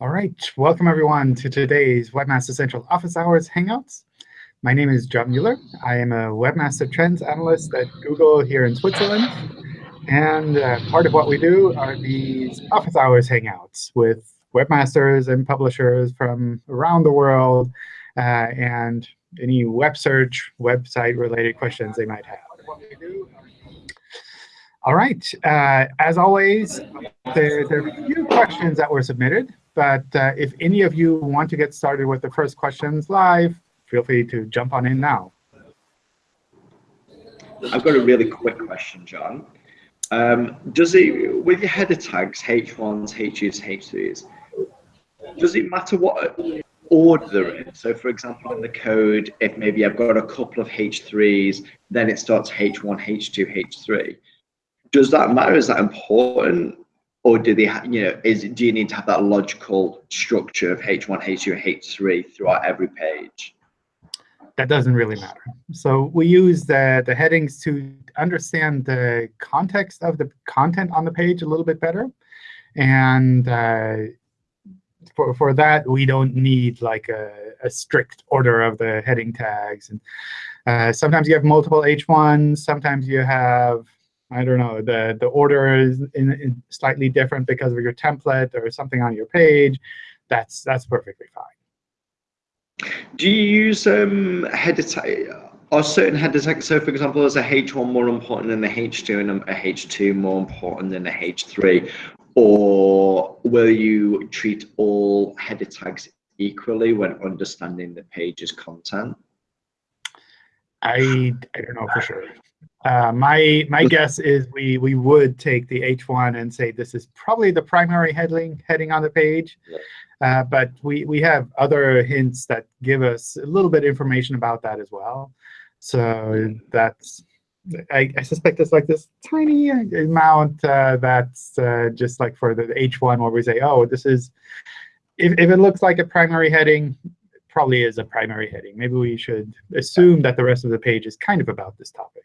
All right, welcome everyone to today's Webmaster Central Office Hours Hangouts. My name is John Mueller. I am a Webmaster Trends Analyst at Google here in Switzerland. And uh, part of what we do are these Office Hours Hangouts with webmasters and publishers from around the world uh, and any web search, website-related questions they might have. All right. Uh, as always, there, there, are a few questions that were submitted. But uh, if any of you want to get started with the first questions live, feel free to jump on in now. I've got a really quick question, John. Um, does it, with your header tags, H1s, H2s, H3s, does it matter what order they're in? So for example, in the code, if maybe I've got a couple of H3s, then it starts H1, H2, H3 does that matter? Is that important? Or do they, you know, is do you need to have that logical structure of H1, H2, H3 throughout every page? That doesn't really matter. So we use the, the headings to understand the context of the content on the page a little bit better. And uh, for, for that, we don't need like a, a strict order of the heading tags. And uh, sometimes you have multiple H1s. Sometimes you have I don't know, the, the order is in, in slightly different because of your template or something on your page, that's, that's perfectly fine. Do you use um, header Are certain header tags, so for example, is a H1 more important than a H2 and a H2 more important than a H3? Or will you treat all header tags equally when understanding the page's content? I, I don't know for sure. Uh, my my guess is we we would take the H1 and say this is probably the primary heading heading on the page. Uh, but we, we have other hints that give us a little bit of information about that as well. So that's, I, I suspect it's like this tiny amount uh, that's uh, just like for the H1 where we say, oh, this is, if, if it looks like a primary heading, probably is a primary heading. Maybe we should assume that the rest of the page is kind of about this topic.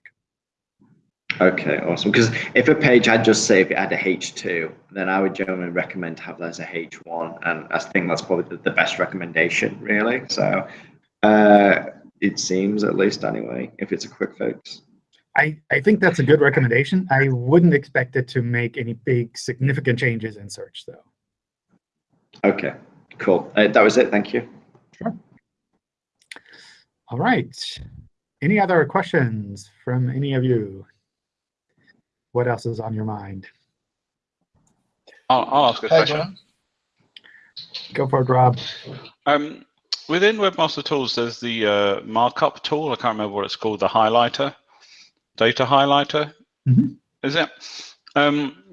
Okay, awesome. Because if a page had just say if it had a H2, then I would generally recommend to have that as a H1. And I think that's probably the, best recommendation, really. So uh, it seems, at least anyway, if it's a quick fix. I, I think that's a good recommendation. I wouldn't expect it to make any big significant changes in search, though. OK, cool. Uh, that was it. Thank you. Sure. All right. Any other questions from any of you? What else is on your mind? I'll, I'll ask a question. Go for it, Rob. Um, within Webmaster Tools, there's the uh, markup tool. I can't remember what it's called, the highlighter, data highlighter. Mm -hmm. Is it? Um,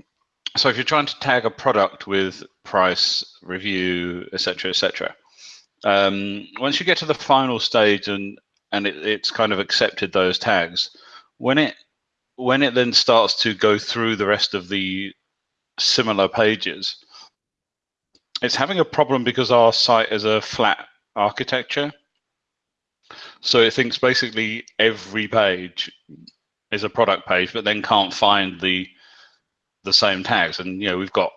so if you're trying to tag a product with price, review, etc., etc., um, once you get to the final stage and and it, it's kind of accepted those tags, when it when it then starts to go through the rest of the similar pages, it's having a problem because our site is a flat architecture. So it thinks basically every page is a product page, but then can't find the the same tags. And you know we've got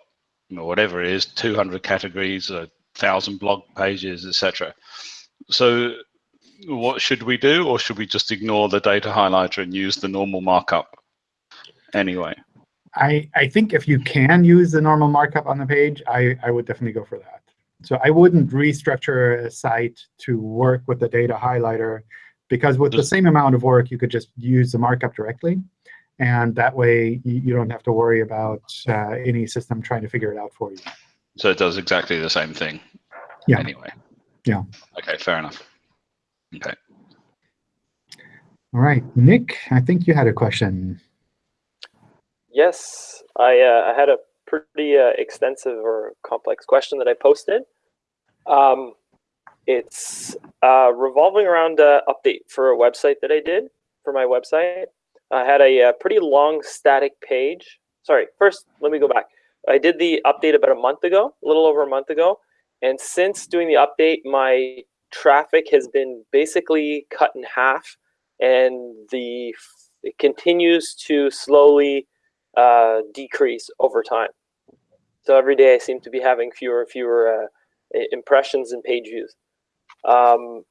you know, whatever it is, 200 categories, a thousand blog pages, etc. So what should we do, or should we just ignore the data highlighter and use the normal markup anyway? I, I think if you can use the normal markup on the page, I, I would definitely go for that. So I wouldn't restructure a site to work with the data highlighter, because with the same amount of work, you could just use the markup directly. And that way, you, you don't have to worry about uh, any system trying to figure it out for you. So it does exactly the same thing yeah. anyway? Yeah. OK, fair enough. OK. All right. Nick, I think you had a question. Yes, I, uh, I had a pretty uh, extensive or complex question that I posted. Um, it's uh, revolving around an update for a website that I did for my website. I had a, a, uh, pretty long static page. Sorry, first, let me go back. I did the update about a month ago, a little over a month ago. And since doing the update, my traffic has been basically cut in half. And the it continues to slowly uh, decrease over time. So every day I seem to be having fewer and fewer uh, impressions and page views. Um,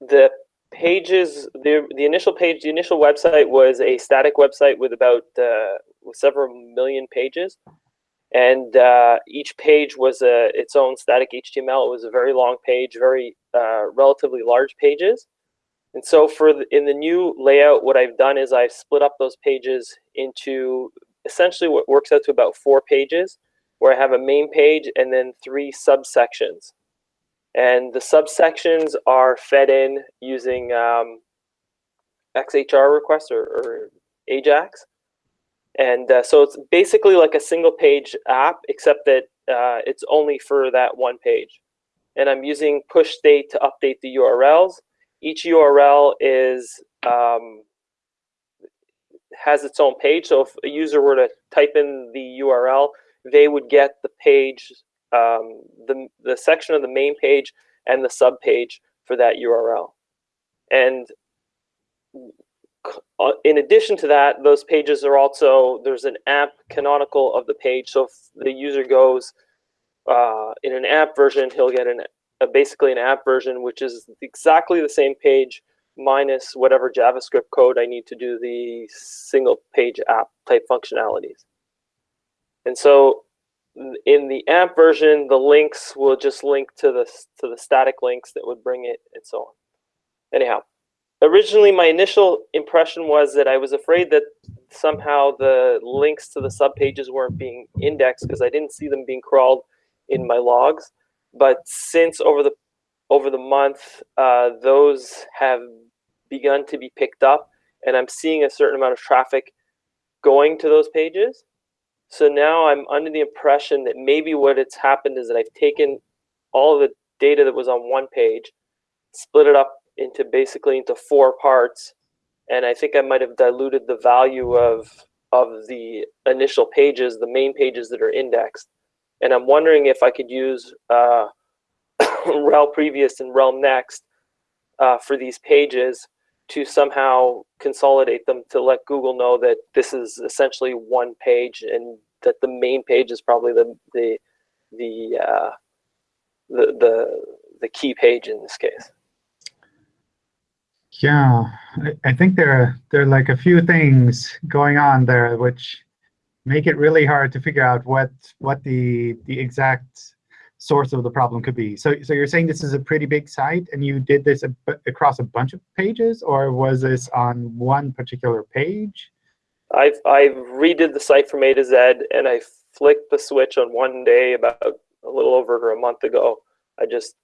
the pages, the the initial page, the initial website was a static website with about uh, with several million pages, and uh, each page was a its own static HTML. It was a very long page, very uh, relatively large pages. And so for the, in the new layout, what I've done is I've split up those pages into essentially what works out to about four pages, where I have a main page and then three subsections. And the subsections are fed in using um, XHR requests or, or AJAX. And uh, so it's basically like a single page app, except that uh, it's only for that one page. And I'm using push state to update the URLs. Each URL is um, has its own page. So if a user were to type in the URL, they would get the page, um, the, the section of the main page and the sub page for that URL. And in addition to that, those pages are also, there's an AMP canonical of the page. So if the user goes uh, in an AMP version, he'll get an, a, basically an AMP version, which is exactly the same page minus whatever JavaScript code I need to do the single page app type functionalities. And so in the AMP version, the links will just link to the, to the static links that would bring it and so on. Anyhow, originally my initial impression was that I was afraid that somehow the links to the sub pages weren't being indexed because I didn't see them being crawled in my logs. But since over the over the month, uh, those have begun to be picked up, and I'm seeing a certain amount of traffic going to those pages. So now I'm under the impression that maybe what it's happened is that I've taken all the data that was on one page, split it up into basically into four parts, and I think I might have diluted the value of of the initial pages, the main pages that are indexed. And I'm wondering if I could use uh, rel previous and rel next uh, for these pages to somehow consolidate them to let Google know that this is essentially one page and that the main page is probably the the the uh, the, the the key page in this case. Yeah, I, I think there there are like a few things going on there which make it really hard to figure out what what the the exact source of the problem could be. So so you're saying this is a pretty big site and you did this across a bunch of pages, or was this on one particular page? I've I've redid the site from A to Z, and I flicked the switch on one day about a little over a month ago. I just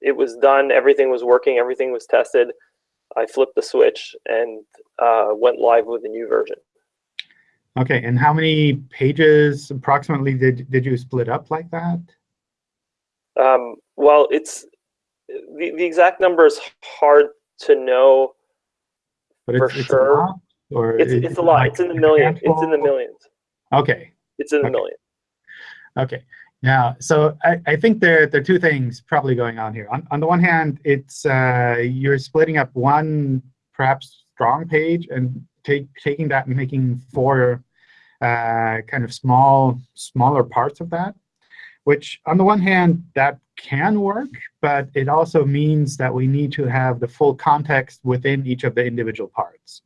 it was done. Everything was working. Everything was tested. I flipped the switch and uh, went live with the new version. OK, and how many pages approximately did, did you split up like that? Um, well, it's the, the exact number is hard to know but for it's, it's sure. A lot, or it's, is it's a lot. like It's in the a million. It's in the millions. OK, It's in the Okay. million. OK. Now, so I, I think there, there are two things probably going on here. On, on the one hand, it's uh, you're splitting up one perhaps strong page and take, taking that and making four uh, kind of small, smaller parts of that, which on the one hand, that can work, but it also means that we need to have the full context within each of the individual parts.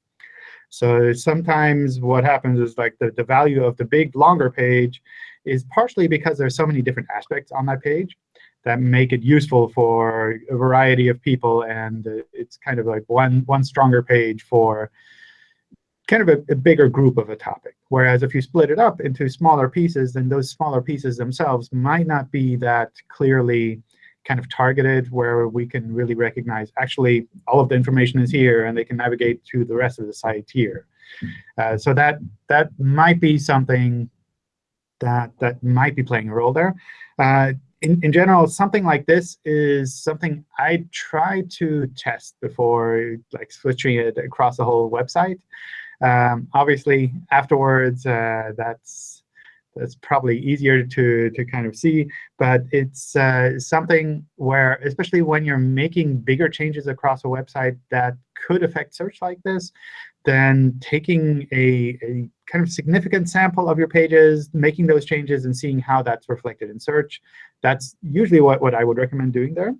So sometimes what happens is like the, the value of the big, longer page is partially because there's so many different aspects on that page that make it useful for a variety of people. And uh, it's kind of like one, one stronger page for kind of a, a bigger group of a topic. Whereas if you split it up into smaller pieces, then those smaller pieces themselves might not be that clearly kind of targeted where we can really recognize actually all of the information is here and they can navigate to the rest of the site here. Uh, so that that might be something that that might be playing a role there. Uh, in, in general, something like this is something I try to test before like switching it across the whole website. Um, obviously, afterwards, uh, that's that's probably easier to to kind of see, but it's uh, something where, especially when you're making bigger changes across a website that could affect search like this, then taking a, a kind of significant sample of your pages, making those changes, and seeing how that's reflected in search. That's usually what, what I would recommend doing there.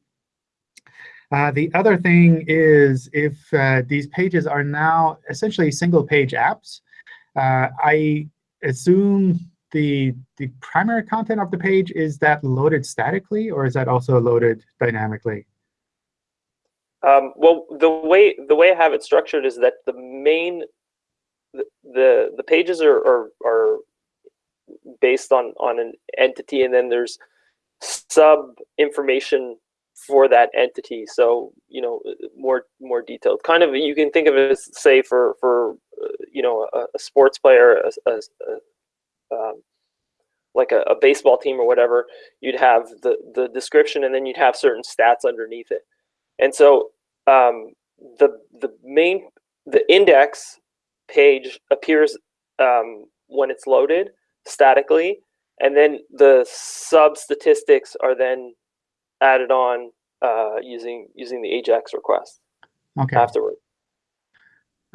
Uh, the other thing is if uh, these pages are now essentially single-page apps, uh, I assume the, the primary content of the page, is that loaded statically, or is that also loaded dynamically? Um, well, the way the way I have it structured is that the main the the, the pages are, are are based on on an entity, and then there's sub information for that entity. So you know more more detailed. Kind of you can think of it as say for for uh, you know a, a sports player, a, a, a um, like a, a baseball team or whatever. You'd have the the description, and then you'd have certain stats underneath it. And so um, the the main the index page appears um, when it's loaded statically, and then the sub statistics are then added on uh, using using the AJAX request Okay. afterward.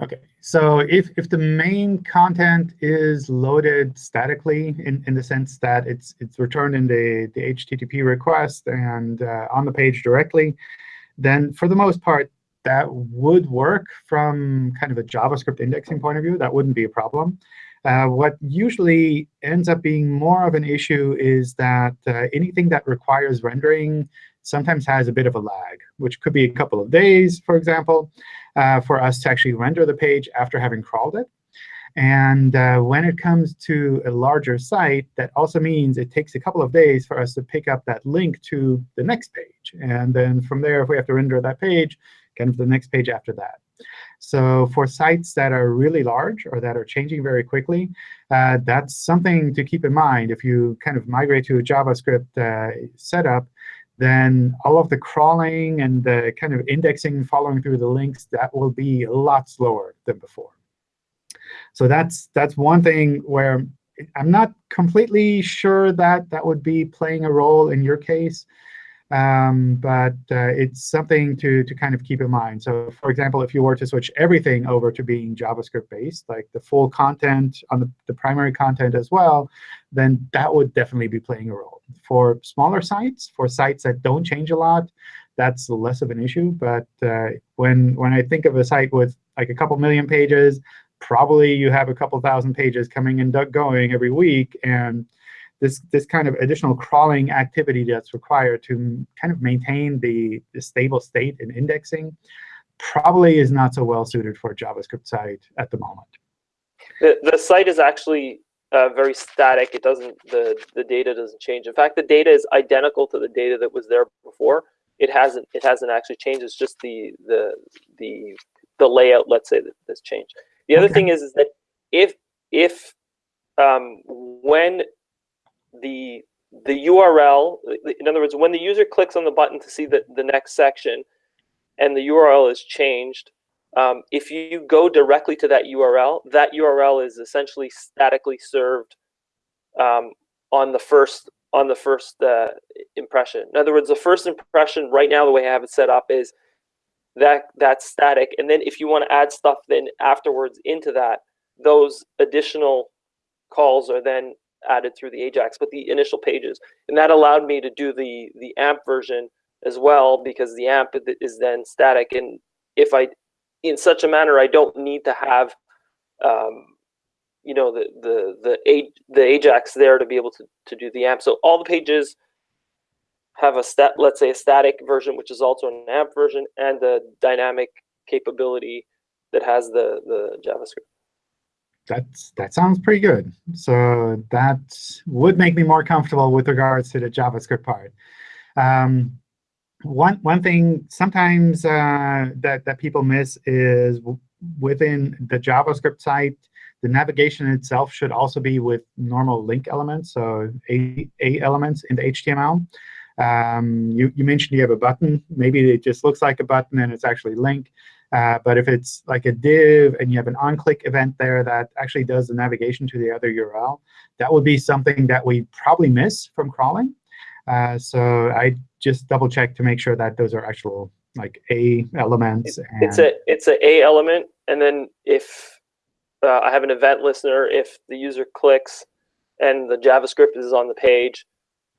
Okay, so if, if the main content is loaded statically in, in the sense that it's it's returned in the, the HTTP request and uh, on the page directly, then for the most part, that would work from kind of a JavaScript indexing point of view. That wouldn't be a problem. Uh, what usually ends up being more of an issue is that uh, anything that requires rendering sometimes has a bit of a lag, which could be a couple of days, for example, uh, for us to actually render the page after having crawled it. And uh, when it comes to a larger site, that also means it takes a couple of days for us to pick up that link to the next page. And then from there, if we have to render that page, kind of the next page after that. So for sites that are really large or that are changing very quickly, uh, that's something to keep in mind. If you kind of migrate to a JavaScript uh, setup, then all of the crawling and the kind of indexing following through the links, that will be a lot slower than before. So that's that's one thing where I'm not completely sure that that would be playing a role in your case. Um, but uh, it's something to, to kind of keep in mind. So for example, if you were to switch everything over to being JavaScript-based, like the full content on the, the primary content as well, then that would definitely be playing a role. For smaller sites, for sites that don't change a lot, that's less of an issue. But uh, when, when I think of a site with like a couple million pages, probably you have a couple thousand pages coming and going every week. and this, this kind of additional crawling activity that's required to kind of maintain the, the stable state in indexing probably is not so well suited for a JavaScript site at the moment. The, the site is actually uh, very static. It doesn't the the data doesn't change. In fact, the data is identical to the data that was there before. It hasn't it hasn't actually changed. It's just the the the the layout. Let's say that that's changed. The other Okay. thing is is that if if um, when the the URL, in other words, when the user clicks on the button to see the, the next section and the URL is changed, um, if you go directly to that URL, that URL is essentially statically served um, on the first on the first uh, impression. In other words, the first impression right now, the way I have it set up is that that's static, and then if you want to add stuff then afterwards into that, those additional calls are then added through the AJAX, but the initial pages, and that allowed me to do the the AMP version as well because the AMP is then static, and if I in such a manner I don't need to have um, you know the the the the Ajax there to be able to to do the AMP. So all the pages have a stat, let's say a static version, which is also an AMP version, and the dynamic capability that has the the JavaScript. That's, that sounds pretty good. So that would make me more comfortable with regards to the JavaScript part. Um, one, one thing sometimes uh, that, that people miss is within the JavaScript site, the navigation itself should also be with normal link elements, so A, A elements in the HTML. Um, you, you mentioned you have a button. Maybe it just looks like a button and it's actually link. Uh, but if it's like a div and you have an on-click event there that actually does the navigation to the other URL, that would be something that we probably miss from crawling. Uh, so I just double check to make sure that those are actual like A elements. It's a it's a A element, and then if uh, I have an event listener, if the user clicks and the JavaScript is on the page,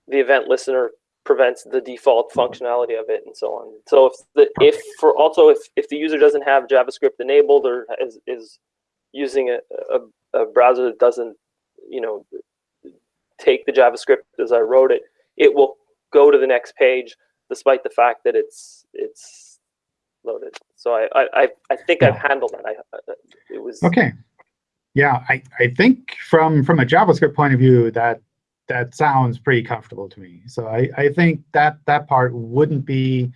the event listener prevents the default functionality of it and so on. So if the if for also if, if the user doesn't have JavaScript enabled or is, is using a, a, a browser that doesn't, you know, take the JavaScript as I wrote it, it will go to the next page despite the fact that it's it's loaded. So I I, I think I've handled that. I uh, it was okay. Yeah, I, I think from from a JavaScript point of view that that sounds pretty comfortable to me. So I, I think that that part wouldn't be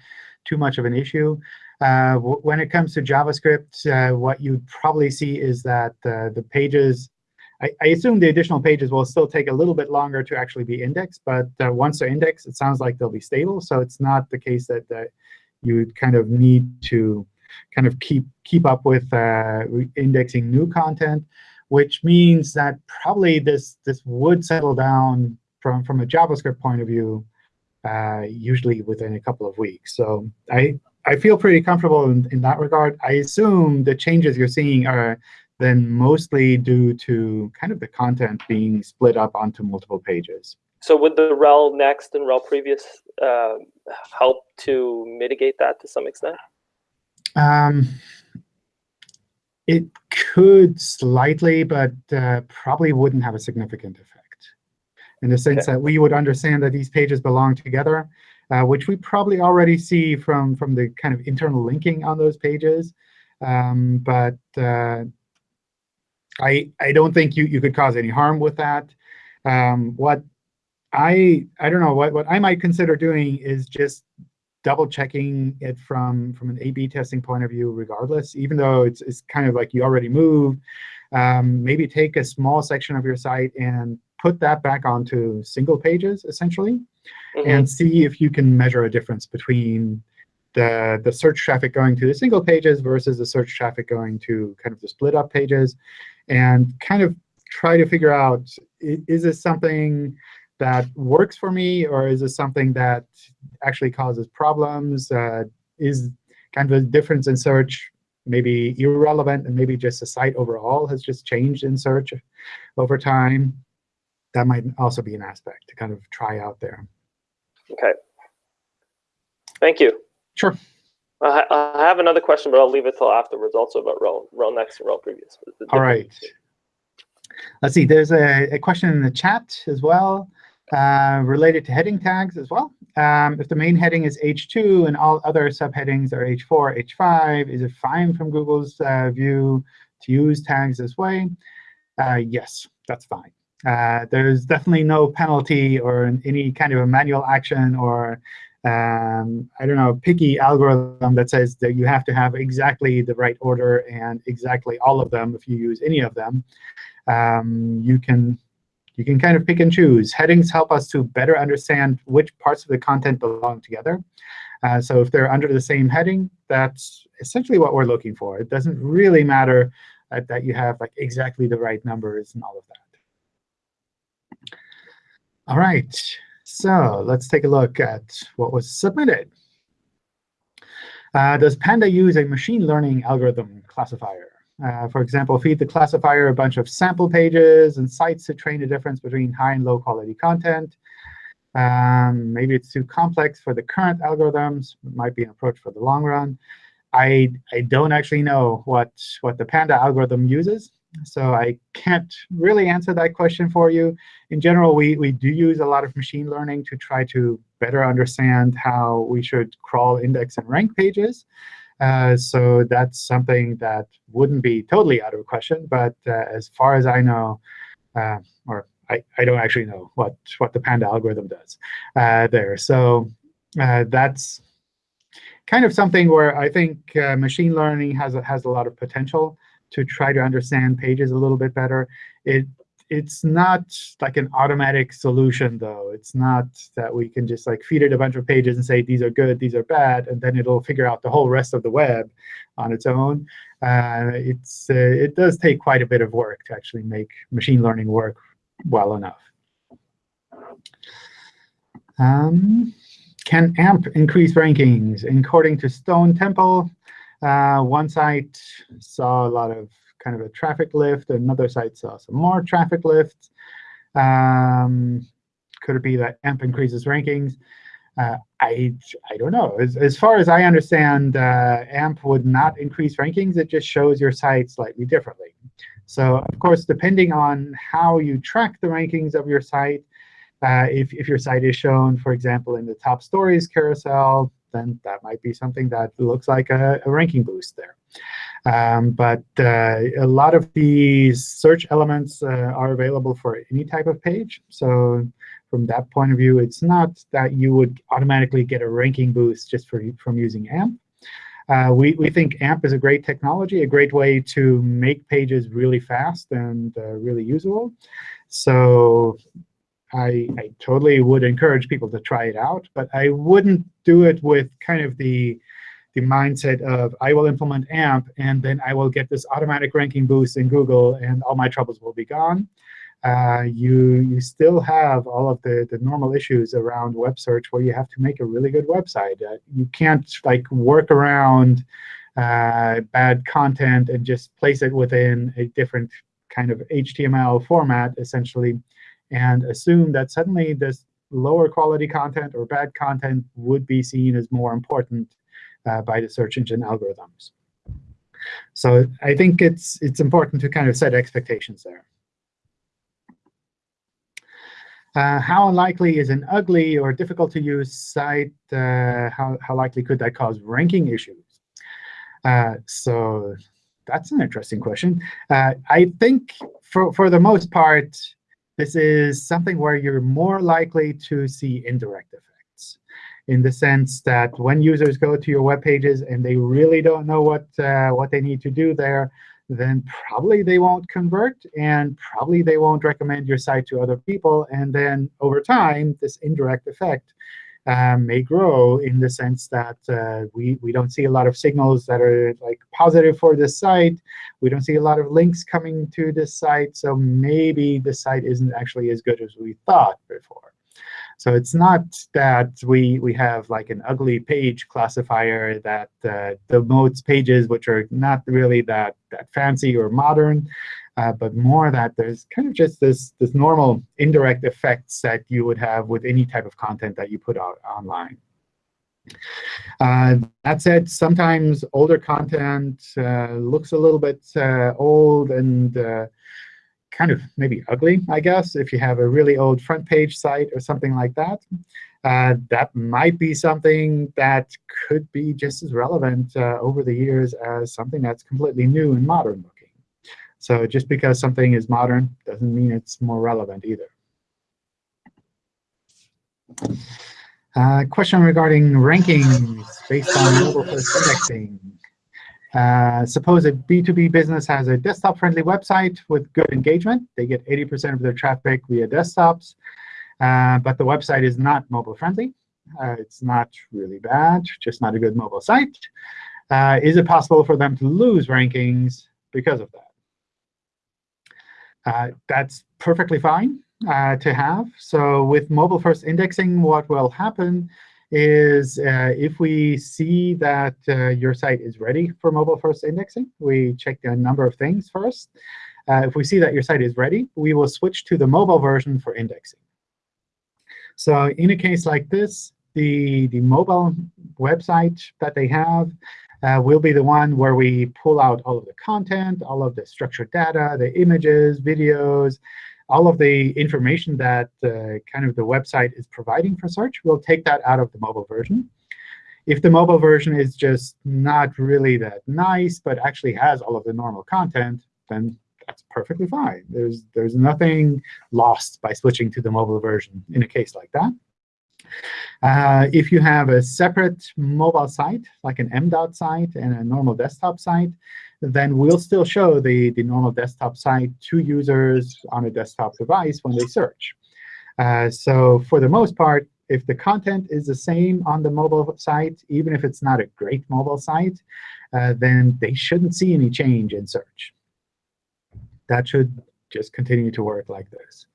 too much of an issue. Uh, when it comes to JavaScript, uh, what you'd probably see is that uh, the pages, I, I, assume the additional pages will still take a little bit longer to actually be indexed. But uh, once they're indexed, it sounds like they'll be stable. So it's not the case that, that you kind of need to kind of keep keep up with uh, indexing new content which means that probably this, this would settle down from, from a JavaScript point of view, uh, usually within a couple of weeks. So I, I feel pretty comfortable in, in that regard. I assume the changes you're seeing are then mostly due to kind of the content being split up onto multiple pages. So would the rel next and rel previous uh, help to mitigate that to some extent? Um, it could slightly, but uh, probably wouldn't have a significant effect in the sense okay. that we would understand that these pages belong together, uh, which we probably already see from, from the kind of internal linking on those pages. Um, but uh, I, I don't think you, you could cause any harm with that. Um, what I, I don't know, what, what I might consider doing is just double checking it from, from an A-B testing point of view regardless, even though it's, it's kind of like you already moved. Um, maybe take a small section of your site and put that back onto single pages, essentially, mm -hmm. and see if you can measure a difference between the, the search traffic going to the single pages versus the search traffic going to kind of the split up pages, and kind of try to figure out, is this something that works for me, or is it something that actually causes problems? Uh, is kind of a difference in search maybe irrelevant, and maybe just the site overall has just changed in search over time? That might also be an aspect to kind of try out there. OK. Thank you. Sure. I have another question, but I'll leave it till afterwards, also about rel, rel next and rel previous. All right. Let's see. There's a, a question in the chat as well. Uh, related to heading tags as well. Um, if the main heading is H2 and all other subheadings are H4, H5, is it fine from Google's uh, view to use tags this way? Uh, yes, that's fine. Uh, there's definitely no penalty or any kind of a manual action or um, I don't know, picky algorithm that says that you have to have exactly the right order and exactly all of them if you use any of them. Um, you can you can kind of pick and choose. Headings help us to better understand which parts of the content belong together. Uh, so if they're under the same heading, that's essentially what we're looking for. It doesn't really matter uh, that you have like exactly the right numbers and all of that. All right, so let's take a look at what was submitted. Uh, does Panda use a machine learning algorithm classifier? Uh, for example, feed the classifier a bunch of sample pages and sites to train the difference between high and low quality content. Um, maybe it's too complex for the current algorithms. It might be an approach for the long run. I, I don't actually know what, what the Panda algorithm uses. So I can't really answer that question for you. In general, we, we do use a lot of machine learning to try to better understand how we should crawl, index, and rank pages. Uh, so that's something that wouldn't be totally out of question. But uh, as far as I know, uh, or I, I don't actually know what, what the Panda algorithm does uh, there. So uh, that's kind of something where I think uh, machine learning has a, has a lot of potential to try to understand pages a little bit better. It it's not like an automatic solution, though. It's not that we can just like feed it a bunch of pages and say, these are good, these are bad, and then it'll figure out the whole rest of the web on its own. Uh, it's, uh, it does take quite a bit of work to actually make machine learning work well enough. Um, can AMP increase rankings? According to Stone Temple, Uh, one site saw a lot of kind of a traffic lift. Another site saw some more traffic lifts. Um, could it be that AMP increases rankings? Uh, I, I don't know. As, as far as I understand, uh, AMP would not increase rankings. It just shows your site slightly differently. So of course, depending on how you track the rankings of your site, uh, if, if your site is shown, for example, in the top stories carousel, then that might be something that looks like a, a ranking boost there. Um, but uh, a lot of these search elements uh, are available for any type of page. So from that point of view, it's not that you would automatically get a ranking boost just for, from using AMP. Uh, we, we think AMP is a great technology, a great way to make pages really fast and uh, really usable. So I, I totally would encourage people to try it out, but I wouldn't do it with kind of the, the mindset of I will implement AMP, and then I will get this automatic ranking boost in Google, and all my troubles will be gone. Uh, you, you still have all of the, the normal issues around web search where you have to make a really good website. Uh, you can't like work around uh, bad content and just place it within a different kind of HTML format, essentially and assume that suddenly this lower quality content or bad content would be seen as more important uh, by the search engine algorithms. So I think it's it's important to kind of set expectations there. Uh, how unlikely is an ugly or difficult to use site? Uh, how, how likely could that cause ranking issues? Uh, so that's an interesting question. Uh, I think for, for the most part, this is something where you're more likely to see indirect effects in the sense that when users go to your web pages and they really don't know what, uh, what they need to do there, then probably they won't convert, and probably they won't recommend your site to other people. And then over time, this indirect effect um, may grow in the sense that uh, we, we don't see a lot of signals that are like positive for this site. We don't see a lot of links coming to this site. So maybe the site isn't actually as good as we thought before. So it's not that we, we have like an ugly page classifier that uh, demotes pages which are not really that, that fancy or modern uh, but more that there's kind of just this, this normal indirect effects that you would have with any type of content that you put out online. Uh, that said, sometimes older content uh, looks a little bit uh, old and uh, kind of maybe ugly, I guess, if you have a really old front page site or something like that. Uh, that might be something that could be just as relevant uh, over the years as something that's completely new and modern looking. so just because something is modern doesn't mean it's more relevant either. Uh, question regarding rankings based on mobile first indexing. Uh, suppose a B2B business has a desktop-friendly website with good engagement. They get 80% of their traffic via desktops. Uh, but the website is not mobile-friendly. Uh, it's not really bad, just not a good mobile site. Uh, is it possible for them to lose rankings because of that? Uh, that's perfectly fine to have. So with mobile first indexing, what will happen is uh, if we see that uh, your site is ready for mobile first indexing, we check a number of things first. Uh, if we see that your site is ready, we will switch to the mobile version for indexing. So in a case like this, the, the mobile website that they have uh, will be the one where we pull out all of the content, all of the structured data, the images, videos, all of the information that uh, kind of the website is providing for search. We'll take that out of the mobile version. If the mobile version is just not really that nice, but actually has all of the normal content, then that's perfectly fine. There's, there's nothing lost by switching to the mobile version in a case like that. Uh, if you have a separate mobile site, like an MDOT site and a normal desktop site, then we'll still show the, the normal desktop site to users on a desktop device when they search. Uh, so for the most part, if the content is the same on the mobile site, even if it's not a great mobile site, uh, then they shouldn't see any change in search. That should just continue to work like this.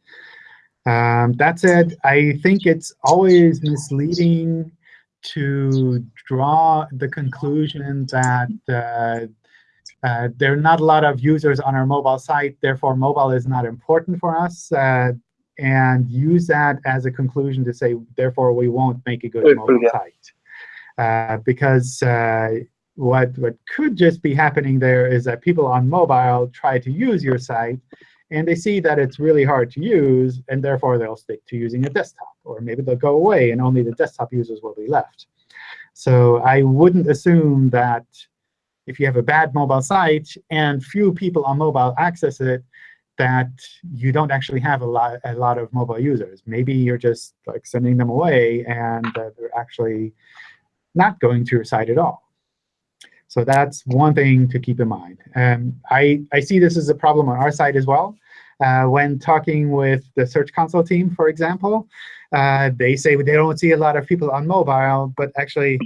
Um, that said, I think it's always misleading to draw the conclusion that uh, uh, there are not a lot of users on our mobile site, therefore mobile is not important for us, uh, and use that as a conclusion to say, therefore we won't make a good mobile site. Uh, because uh, what, what could just be happening there is that people on mobile try to use your site, and they see that it's really hard to use, and therefore they'll stick to using a desktop. Or maybe they'll go away, and only the desktop users will be left. So I wouldn't assume that if you have a bad mobile site and few people on mobile access it, that you don't actually have a lot, a lot of mobile users. Maybe you're just like sending them away, and uh, they're actually not going to your site at all. So that's one thing to keep in mind. Um, I, I see this as a problem on our side as well. Uh, when talking with the Search Console team, for example, uh, they say they don't see a lot of people on mobile, but actually,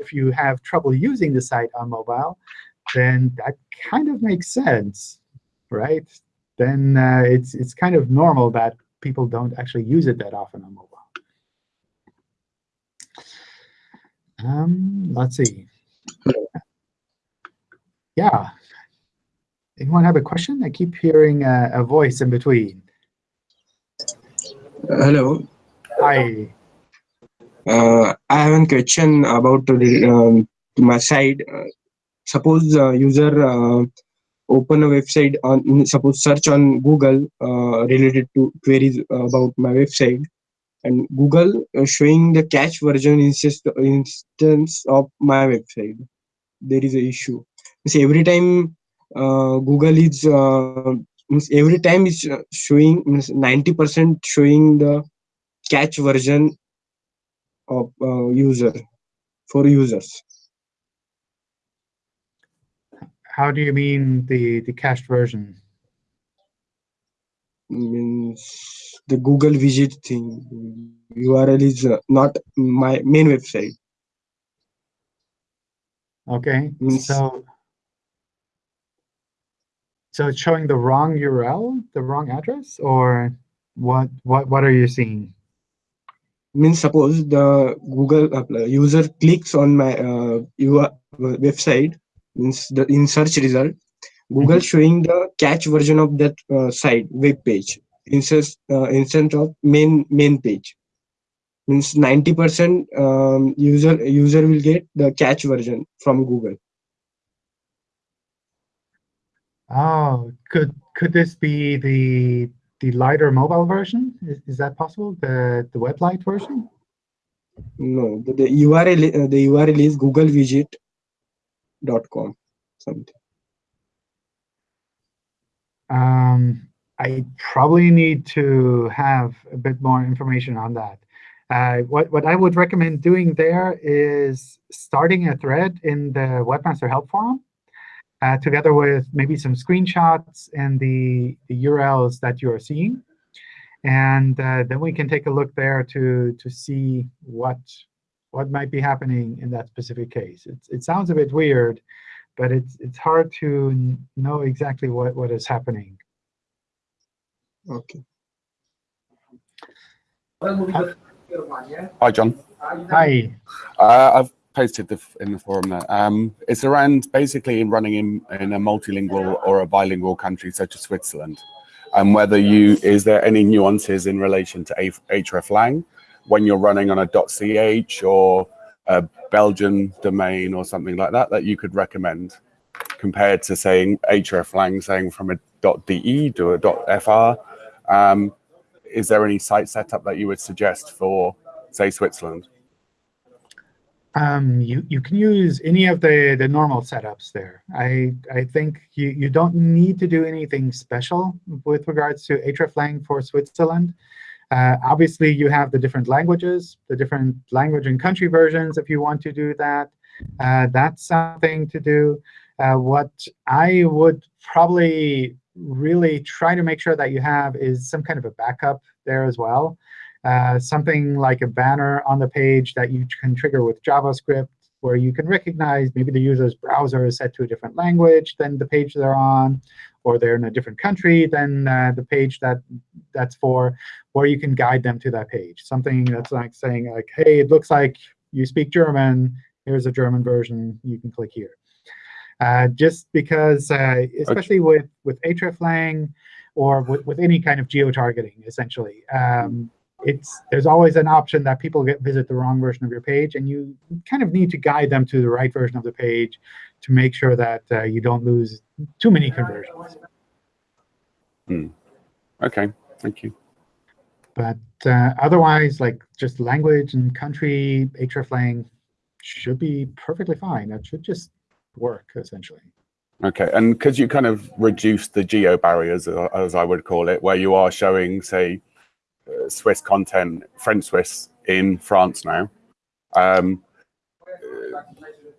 if you, have trouble using the site on mobile, then that kind of makes sense, right? Then uh, it's, it's kind of normal that people don't actually use it that often on mobile. Um, let's see. Yeah. Anyone have a question? I keep hearing a, a voice in between. Hello. Hi. Uh, I have a question about um, my site. Uh, suppose uh, user uh, open a website on suppose search on Google uh, related to queries about my website, and Google showing the cache version instance of my website. There is a issue. So every time uh, Google is every time is showing 90% showing the cache version of uh, user for users. How do you mean the the cached version? Means the Google visit thing. URL is uh, not my main website. Okay, Means so so it's showing the wrong URL, the wrong address, or what? What? What are you seeing? Means suppose the Google uh, user clicks on my uh, your website means the in search result Google Mhm. showing the cache version of that uh, site web page instead uh, instead of main main page means 90 percent um, user user will get the cache version from Google Oh, could could this be the the lighter mobile version? Is, is that possible? The the web light version? no the, the URL uh, the URL is googlevisit.com something Um, I probably need to have a bit more information on that. Uh, what, what I would recommend doing there is starting a thread in the Webmaster Help Forum, uh, together with maybe some screenshots and the, the URLs that you are seeing. And uh, then we can take a look there to, to see what, what might be happening in that specific case. It's, it sounds a bit weird, but it's, it's hard to know exactly what, what is happening. okay Hi, John. Hi. Uh, I've posted the, in the forum there. Um, it's around basically running in, in a multilingual or a bilingual country such as Switzerland, and whether you is there any nuances in relation to hreflang when you're running on a .ch or a Belgian domain or something like that that you could recommend compared to saying hreflang saying from a .de to a .fr. Um, is there any site setup that you would suggest for say Switzerland? Um, you, you can use any of the, the normal setups there. I, I think you, you don't need to do anything special with regards to hreflang for Switzerland. Uh, obviously, you have the different languages, the different language and country versions if you want to do that. Uh, that's something to do. Uh, what I would probably really try to make sure that you have is some kind of a backup there as well. Uh, something like a banner on the page that you can trigger with JavaScript, where you can recognize maybe the user's browser is set to a different language than the page they're on, or they're in a different country than uh, the page that that's for, or you can guide them to that page. Something that's like saying, like, hey, it looks like you speak German, here's a German version, you can click here. Uh, just because, uh, especially with, with hreflang or with, with any kind of geo-targeting, essentially, um, it's there's always an option that people get visit the wrong version of your page, and you kind of need to guide them to the right version of the page to make sure that uh, you don't lose too many conversions. Hmm. OK, thank you. But uh, otherwise, like just language and country, hreflang should be perfectly fine. That should just work, essentially. OK, and could you kind of reduce the geo barriers, uh, as I would call it, where you are showing, say, Swiss content, French Swiss in France now? Um,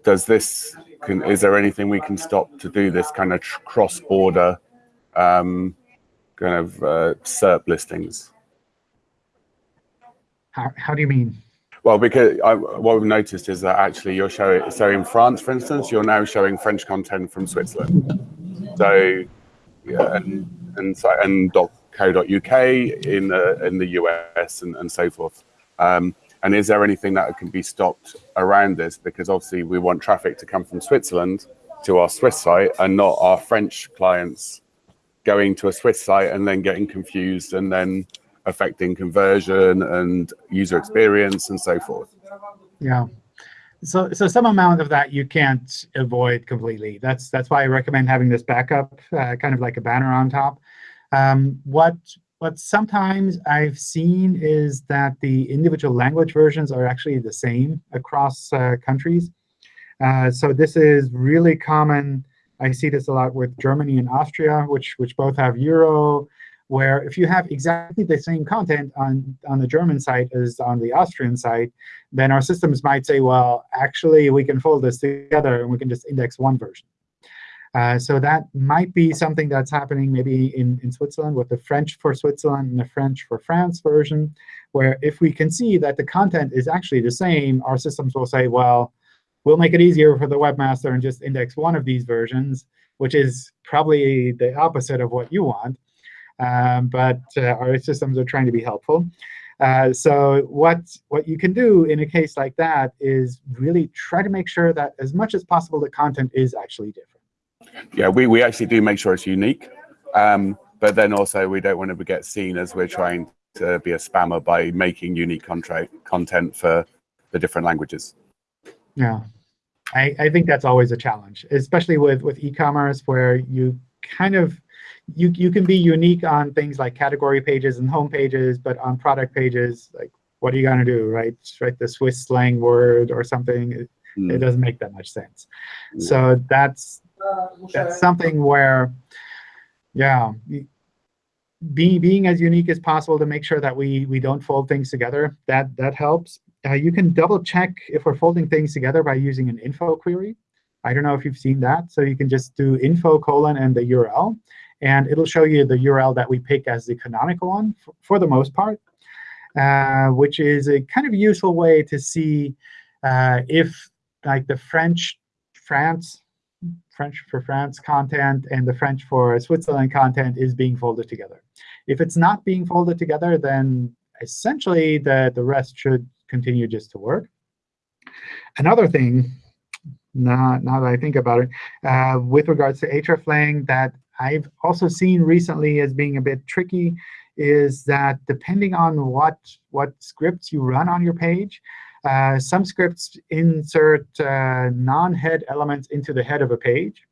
does this, can, is there anything we can stop to do this kind of cross-border um, kind of uh, SERP listings? How, how do you mean? Well, because I, what we've noticed is that actually you're showing, so in France, for instance, you're now showing French content from Switzerland. So, yeah, and and so and .co.uk in the in the US and, and so forth. Um, and is there anything that can be stopped around this? Because obviously we want traffic to come from Switzerland to our Swiss site and not our French clients going to a Swiss site and then getting confused and then affecting conversion and user experience and so forth. Yeah. So, so some amount of that you can't avoid completely. That's that's why I recommend having this backup, uh, kind of like a banner on top. Um, what what sometimes I've seen is that the individual language versions are actually the same across uh, countries. Uh, so this is really common. I see this a lot with Germany and Austria, which which both have Euro where if you have exactly the same content on, on the German site as on the Austrian site, then our systems might say, well, actually, we can fold this together, and we can just index one version. Uh, so that might be something that's happening maybe in, in Switzerland with the French for Switzerland and the French for France version, where if we can see that the content is actually the same, our systems will say, well, we'll make it easier for the webmaster and just index one of these versions, which is probably the opposite of what you want um, but uh, our systems are trying to be helpful. Uh, so what, what you can do in a case like that is really try to make sure that as much as possible the content is actually different. Yeah, we, we actually do make sure it's unique. Um, but then also we don't want to get seen as we're trying to be a spammer by making unique content for the different languages. Yeah, I, I think that's always a challenge, especially with, with e-commerce where you kind of you, you can be unique on things like category pages and home pages, but on product pages, like what are you going to do, right? Write the Swiss slang word or something. It, mm. it doesn't make that much sense. Mm. So that's that's something where, yeah, be, being as unique as possible to make sure that we we don't fold things together. That that helps. Uh, you can double check if we're folding things together by using an info query. I don't know if you've seen that. So you can just do info colon and the URL. And it'll show you the URL that we pick as the canonical one for, for the most part, uh, which is a kind of useful way to see uh, if like the French France, French for France content and the French for Switzerland content is being folded together. If it's not being folded together, then essentially the, the rest should continue just to work. Another thing, now, now that I think about it, uh, with regards to hreflang that I've also seen recently as being a bit tricky is that depending on what, what scripts you run on your page, uh, some scripts insert uh, non-head elements into the head of a page,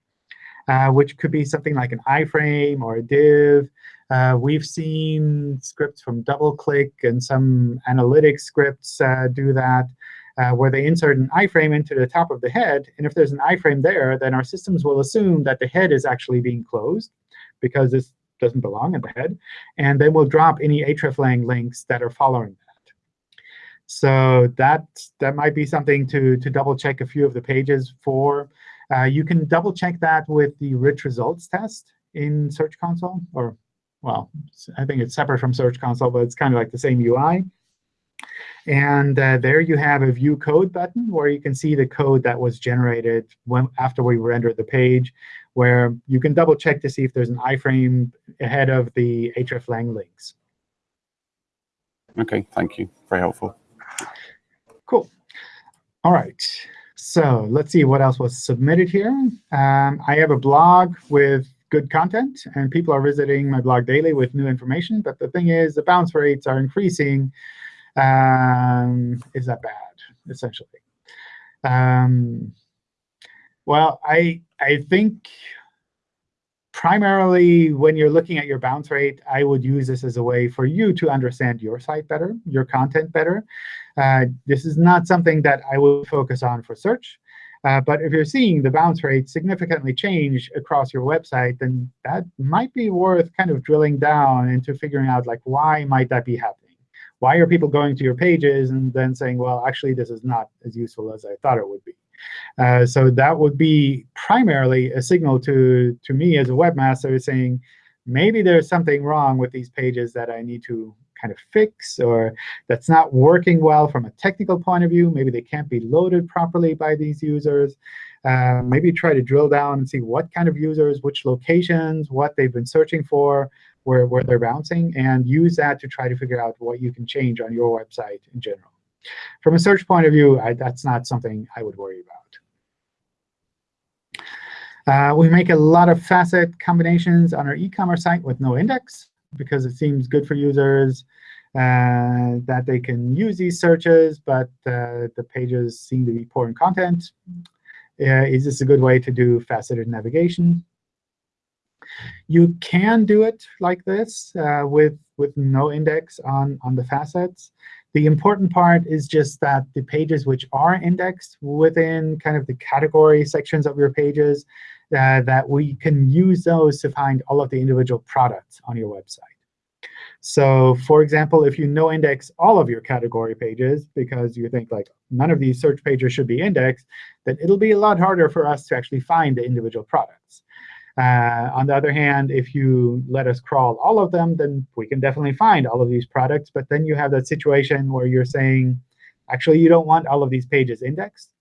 uh, which could be something like an iframe or a div. Uh, we've seen scripts from DoubleClick and some analytics scripts uh, do that where they insert an iframe into the top of the head. And if there's an iframe there, then our systems will assume that the head is actually being closed because this doesn't belong at the head. And then we'll drop any hreflang links that are following that. So that, that might be something to, to double check a few of the pages for. Uh, you can double check that with the rich results test in Search Console. Or, well, I think it's separate from Search Console, but it's kind of like the same UI. And uh, there you have a View Code button where you can see the code that was generated when, after we rendered the page, where you can double check to see if there's an iframe ahead of the hreflang links. OK, thank you. Very helpful. All right. So let's see what else was submitted here. Um, I have a blog with good content, and people are visiting my blog daily with new information. But the thing is, the bounce rates are increasing. Um, is that bad, essentially? Um, well, I I think primarily when you're looking at your bounce rate, I would use this as a way for you to understand your site better, your content better. Uh, this is not something that I would focus on for search. Uh, but if you're seeing the bounce rate significantly change across your website, then that might be worth kind of drilling down into figuring out like why might that be happening. Why are people going to your pages and then saying, well, actually, this is not as useful as I thought it would be? Uh, so that would be primarily a signal to, to me as a webmaster saying, maybe there's something wrong with these pages that I need to kind of fix, or that's not working well from a technical point of view. Maybe they can't be loaded properly by these users. Uh, maybe try to drill down and see what kind of users, which locations, what they've been searching for, where, where they're bouncing, and use that to try to figure out what you can change on your website in general. From a search point of view, I, that's not something I would worry about. Uh, we make a lot of facet combinations on our e-commerce site with no index because it seems good for users uh, that they can use these searches, but uh, the pages seem to be poor in content. Uh, is this a good way to do faceted navigation? You can do it like this uh, with, with no index on, on the facets. The important part is just that the pages which are indexed within kind of the category sections of your pages, uh, that we can use those to find all of the individual products on your website. So for example, if you no index all of your category pages because you think like none of these search pages should be indexed, then it'll be a lot harder for us to actually find the individual products. Uh, on the other hand, if you let us crawl all of them, then we can definitely find all of these products. But then you have that situation where you're saying, actually, you don't want all of these pages indexed.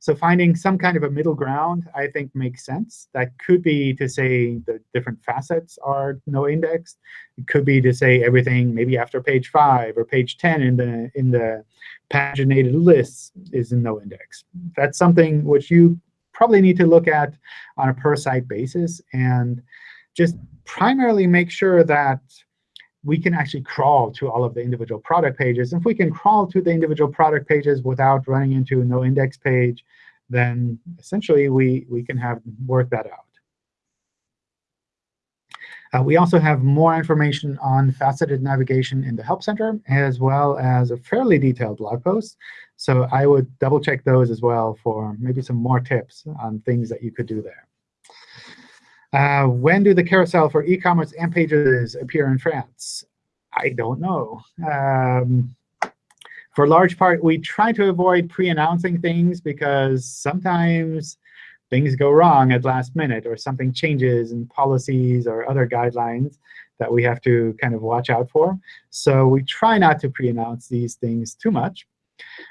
So finding some kind of a middle ground, I think, makes sense. That could be to say the different facets are no indexed. It could be to say everything maybe after page 5 or page 10 in the in the paginated lists is no index. That's something which you probably need to look at on a per site basis and just primarily make sure that we can actually crawl to all of the individual product pages. If we can crawl to the individual product pages without running into a no index page, then essentially we, we can have work that out. Uh, we also have more information on faceted navigation in the Help Center, as well as a fairly detailed blog post. So I would double check those as well for maybe some more tips on things that you could do there. Uh, when do the carousel for e-commerce AMP pages appear in France? I don't know. Um, for large part, we try to avoid pre-announcing things because sometimes things go wrong at last minute or something changes in policies or other guidelines that we have to kind of watch out for. So we try not to pre-announce these things too much.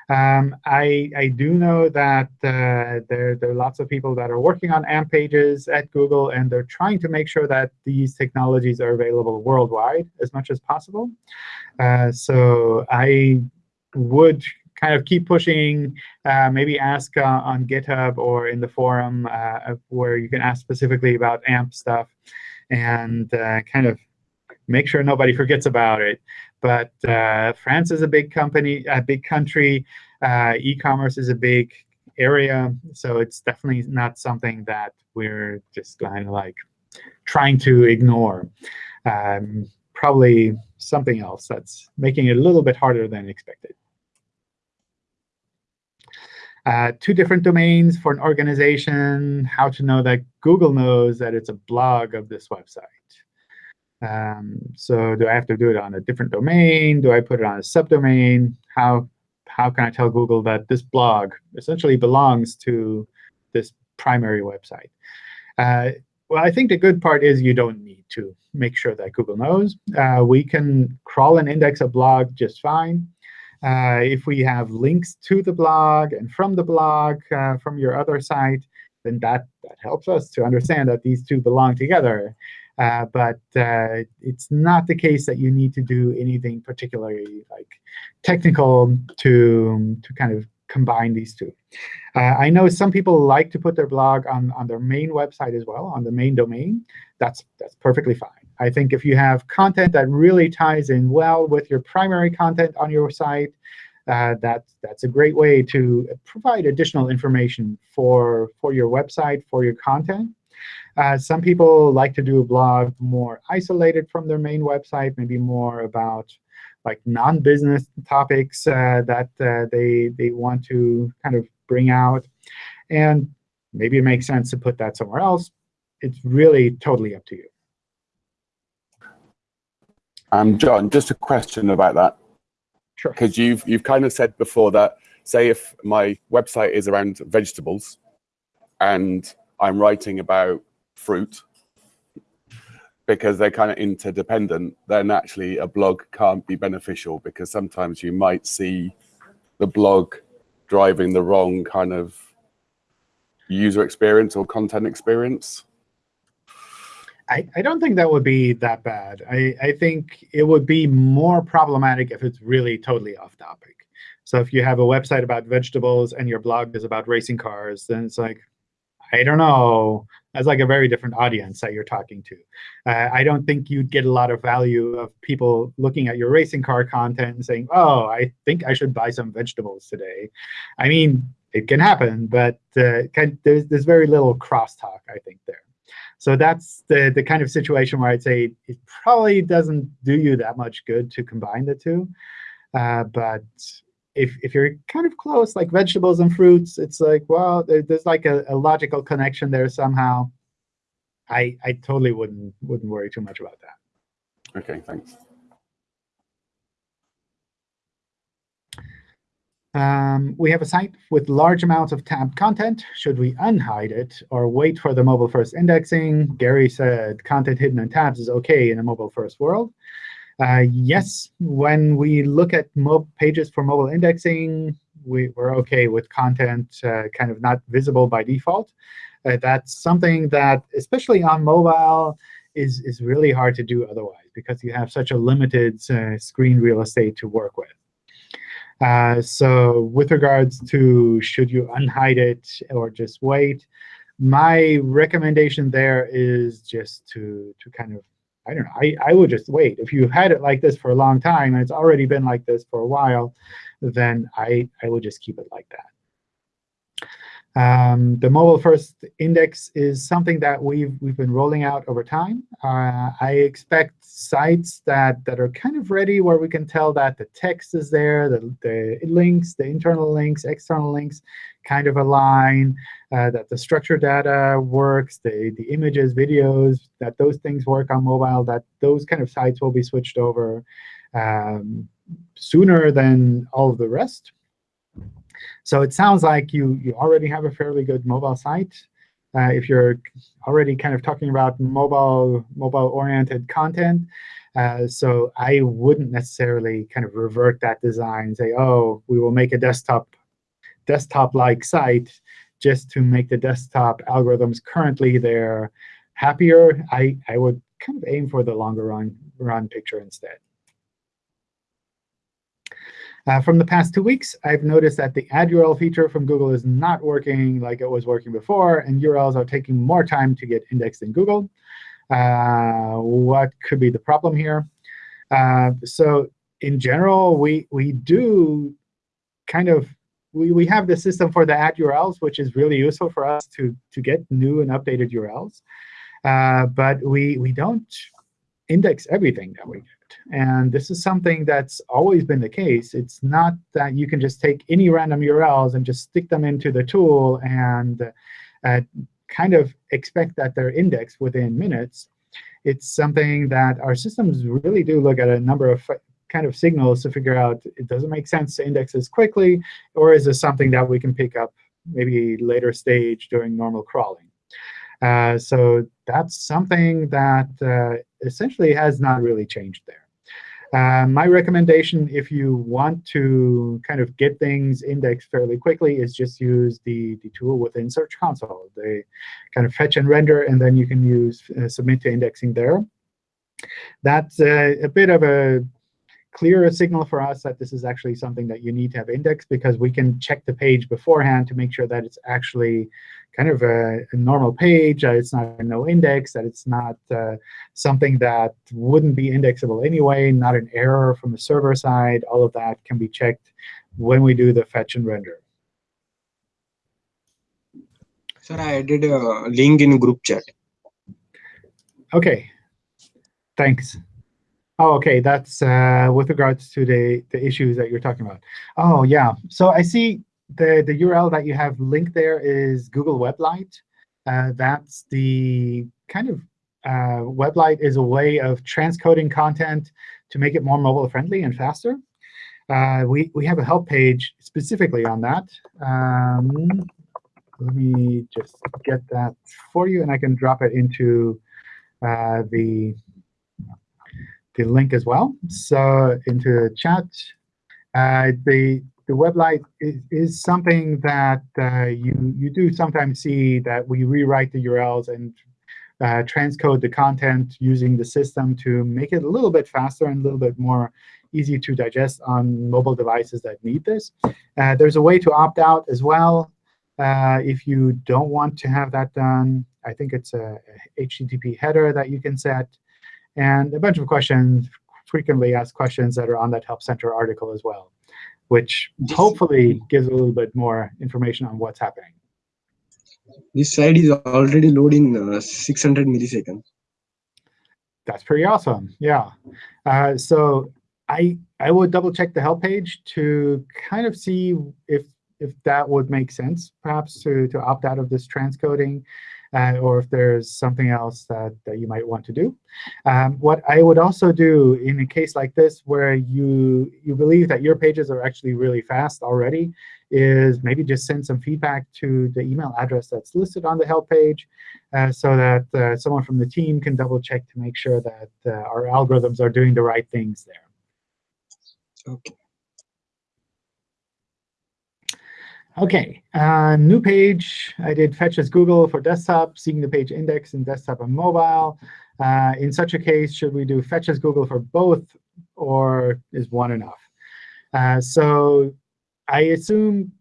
Um, I, I do know that uh, there, there are lots of people that are working on AMP pages at Google, and they're trying to make sure that these technologies are available worldwide as much as possible. Uh, so I would kind of keep pushing, uh, maybe ask uh, on GitHub or in the forum uh, where you can ask specifically about AMP stuff and uh, kind of make sure nobody forgets about it. But uh, France is a big company, a big country. E-commerce is a big area, so it's definitely not something that we're just kind of like trying to ignore. Um, probably something else that's making it a little bit harder than expected. Uh, two different domains for an organization, how to know that Google knows that it's a blog of this website. Um, so do I have to do it on a different domain? Do I put it on a subdomain? How, how can I tell Google that this blog essentially belongs to this primary website? Uh, well, I think the good part is you don't need to make sure that Google knows. Uh, we can crawl and index a blog just fine. Uh, if we have links to the blog and from the blog uh, from your other site, then that, that helps us to understand that these two belong together. Uh, but uh, it's not the case that you need to do anything particularly like technical to, to kind of combine these two. Uh, I know some people like to put their blog on, on their main website as well, on the main domain. That's, that's perfectly fine. I think if you have content that really ties in well with your primary content on your site, uh, that's, that's a great way to provide additional information for, for your website, for your content. Uh, some people like to do a blog more isolated from their main website, maybe more about like non-business topics uh, that uh, they, they want to kind of bring out. And maybe it makes sense to put that somewhere else. It's really totally up to you. Um, John, just a question about that. Sure. Because you've you've kind of said before that, say if my website is around vegetables, and I'm writing about fruit, because they're kind of interdependent, then actually a blog can't be beneficial because sometimes you might see the blog driving the wrong kind of user experience or content experience. I, I don't think that would be that bad. I, I think it would be more problematic if it's really totally off topic. So if you have a website about vegetables and your blog is about racing cars, then it's like, I don't know. That's like a very different audience that you're talking to. Uh, I don't think you'd get a lot of value of people looking at your racing car content and saying, oh, I think I should buy some vegetables today. I mean, it can happen, but uh, there's, there's very little crosstalk, I think, there. So that's the, the kind of situation where I'd say it probably doesn't do you that much good to combine the two. Uh, but if, if you're kind of close, like vegetables and fruits, it's like, well, there, there's like a, a, logical connection there somehow. I, I totally wouldn't, wouldn't worry too much about that. OK, thanks. Um, we have a site with large amounts of tabbed content. Should we unhide it or wait for the mobile-first indexing? Gary said content hidden in tabs is OK in a mobile-first world. Uh, yes, when we look at pages for mobile indexing, we, are OK with content uh, kind of not visible by default. Uh, that's something that, especially on mobile, is, is really hard to do otherwise because you have such a limited uh, screen real estate to work with. Uh, so with regards to should you unhide it or just wait, my recommendation there is just to, to kind of, I don't know, I, I would just wait. If you had it like this for a long time and it's already been like this for a while, then I, I would just keep it like that. Um, the mobile first index is something that we've we've been rolling out over time. Uh, I expect sites that that are kind of ready where we can tell that the text is there, the, the links, the internal links, external links kind of align, uh, that the structured data works, the, the images, videos, that those things work on mobile, that those kind of sites will be switched over um, sooner than all of the rest. So it sounds like you, you already have a fairly good mobile site. Uh, if you're already kind of talking about mobile mobile-oriented content. Uh, so I wouldn't necessarily kind of revert that design and say, oh, we will make a desktop desktop-like site just to make the desktop algorithms currently there happier. I, I would kind of aim for the longer run, run picture instead. Uh, from the past two weeks, I've noticed that the add URL feature from Google is not working like it was working before, and URLs are taking more time to get indexed in Google. Uh, what could be the problem here? Uh, so in general, we, we do kind of we, we have the system for the add URLs, which is really useful for us to, to get new and updated URLs. Uh, but we, we don't index everything that we get. And this is something that's always been the case. It's not that you can just take any random URLs and just stick them into the tool and uh, kind of expect that they're indexed within minutes. It's something that our systems really do look at a number of kind of signals to figure out, it doesn't make sense to index this quickly, or is this something that we can pick up maybe later stage during normal crawling? Uh, so that's something that uh, essentially has not really changed there. Uh, my recommendation, if you want to kind of get things indexed fairly quickly, is just use the, the tool within Search Console. They kind of fetch and render, and then you can use uh, submit to indexing there. That's a bit of a clearer signal for us that this is actually something that you need to have indexed because we can check the page beforehand to make sure that it's actually kind of a, a normal page, that it's not a no index, that it's not uh, something that wouldn't be indexable anyway, not an error from the server side. All of that can be checked when we do the fetch and render. Sir, I added a link in group chat. OK. Thanks. Oh, OK. That's uh, with regards to the, the issues that you're talking about. Oh, yeah. So I see the, the URL that you have linked there is Google Weblight. Uh, that's the kind of uh, Weblight is a way of transcoding content to make it more mobile friendly and faster. Uh, we, we have a help page specifically on that. Um, let me just get that for you, and I can drop it into uh, the, the link as well. So into chat, uh, the, the Weblight is, is something that uh, you, you do sometimes see that we rewrite the URLs and uh, transcode the content using the system to make it a little bit faster and a little bit more easy to digest on mobile devices that need this. Uh, there's a way to opt out as well uh, if you don't want to have that done. I think it's a HTTP header that you can set, and a bunch of questions, frequently asked questions that are on that Help Center article as well, which hopefully gives a little bit more information on what's happening. This site is already loading uh, 600 milliseconds. That's pretty awesome. Yeah. Uh, so I I would double check the help page to kind of see if if that would make sense, perhaps to to opt out of this transcoding, uh, or if there's something else that that you might want to do. Um, what I would also do in a case like this, where you you believe that your pages are actually really fast already, is maybe just send some feedback to the email address that's listed on the help page, uh, so that uh, someone from the team can double check to make sure that uh, our algorithms are doing the right things there. Okay. OK, uh, new page. I did fetch as Google for desktop, seeing the page index in desktop and mobile. Uh, in such a case, should we do fetch as Google for both, or is one enough? Uh, so I assume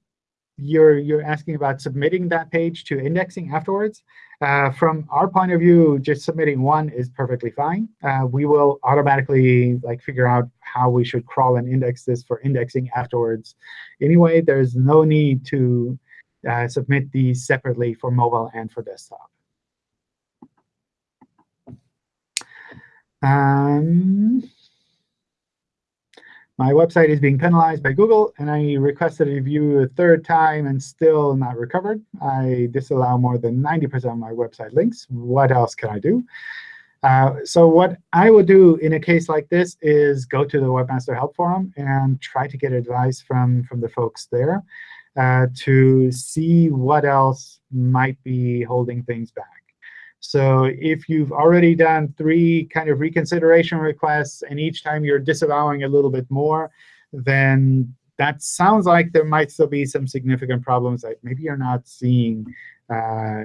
you're you're asking about submitting that page to indexing afterwards. Uh, from our point of view, just submitting one is perfectly fine. Uh, we will automatically like figure out how we should crawl and index this for indexing afterwards. Anyway, there's no need to uh, submit these separately for mobile and for desktop. Um, my website is being penalized by Google, and I requested a review a third time and still not recovered. I disallow more than 90% of my website links. What else can I do? Uh, so what I would do in a case like this is go to the Webmaster Help Forum and try to get advice from, from the folks there uh, to see what else might be holding things back. So if you've already done three kind of reconsideration requests, and each time you're disavowing a little bit more, then that sounds like there might still be some significant problems that maybe you're not seeing uh,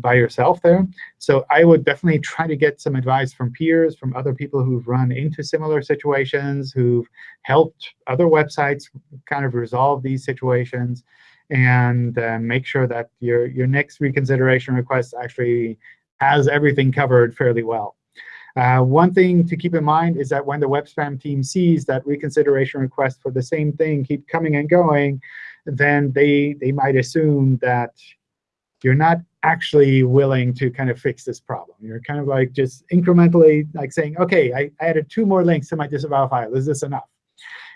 by yourself there. So I would definitely try to get some advice from peers, from other people who've run into similar situations, who've helped other websites kind of resolve these situations, and uh, make sure that your, your next reconsideration request actually has everything covered fairly well. Uh, one thing to keep in mind is that when the web spam team sees that reconsideration requests for the same thing keep coming and going, then they, they might assume that you're not actually willing to kind of fix this problem. You're kind of like just incrementally like saying, OK, I, I added two more links to my disavow file. Is this enough?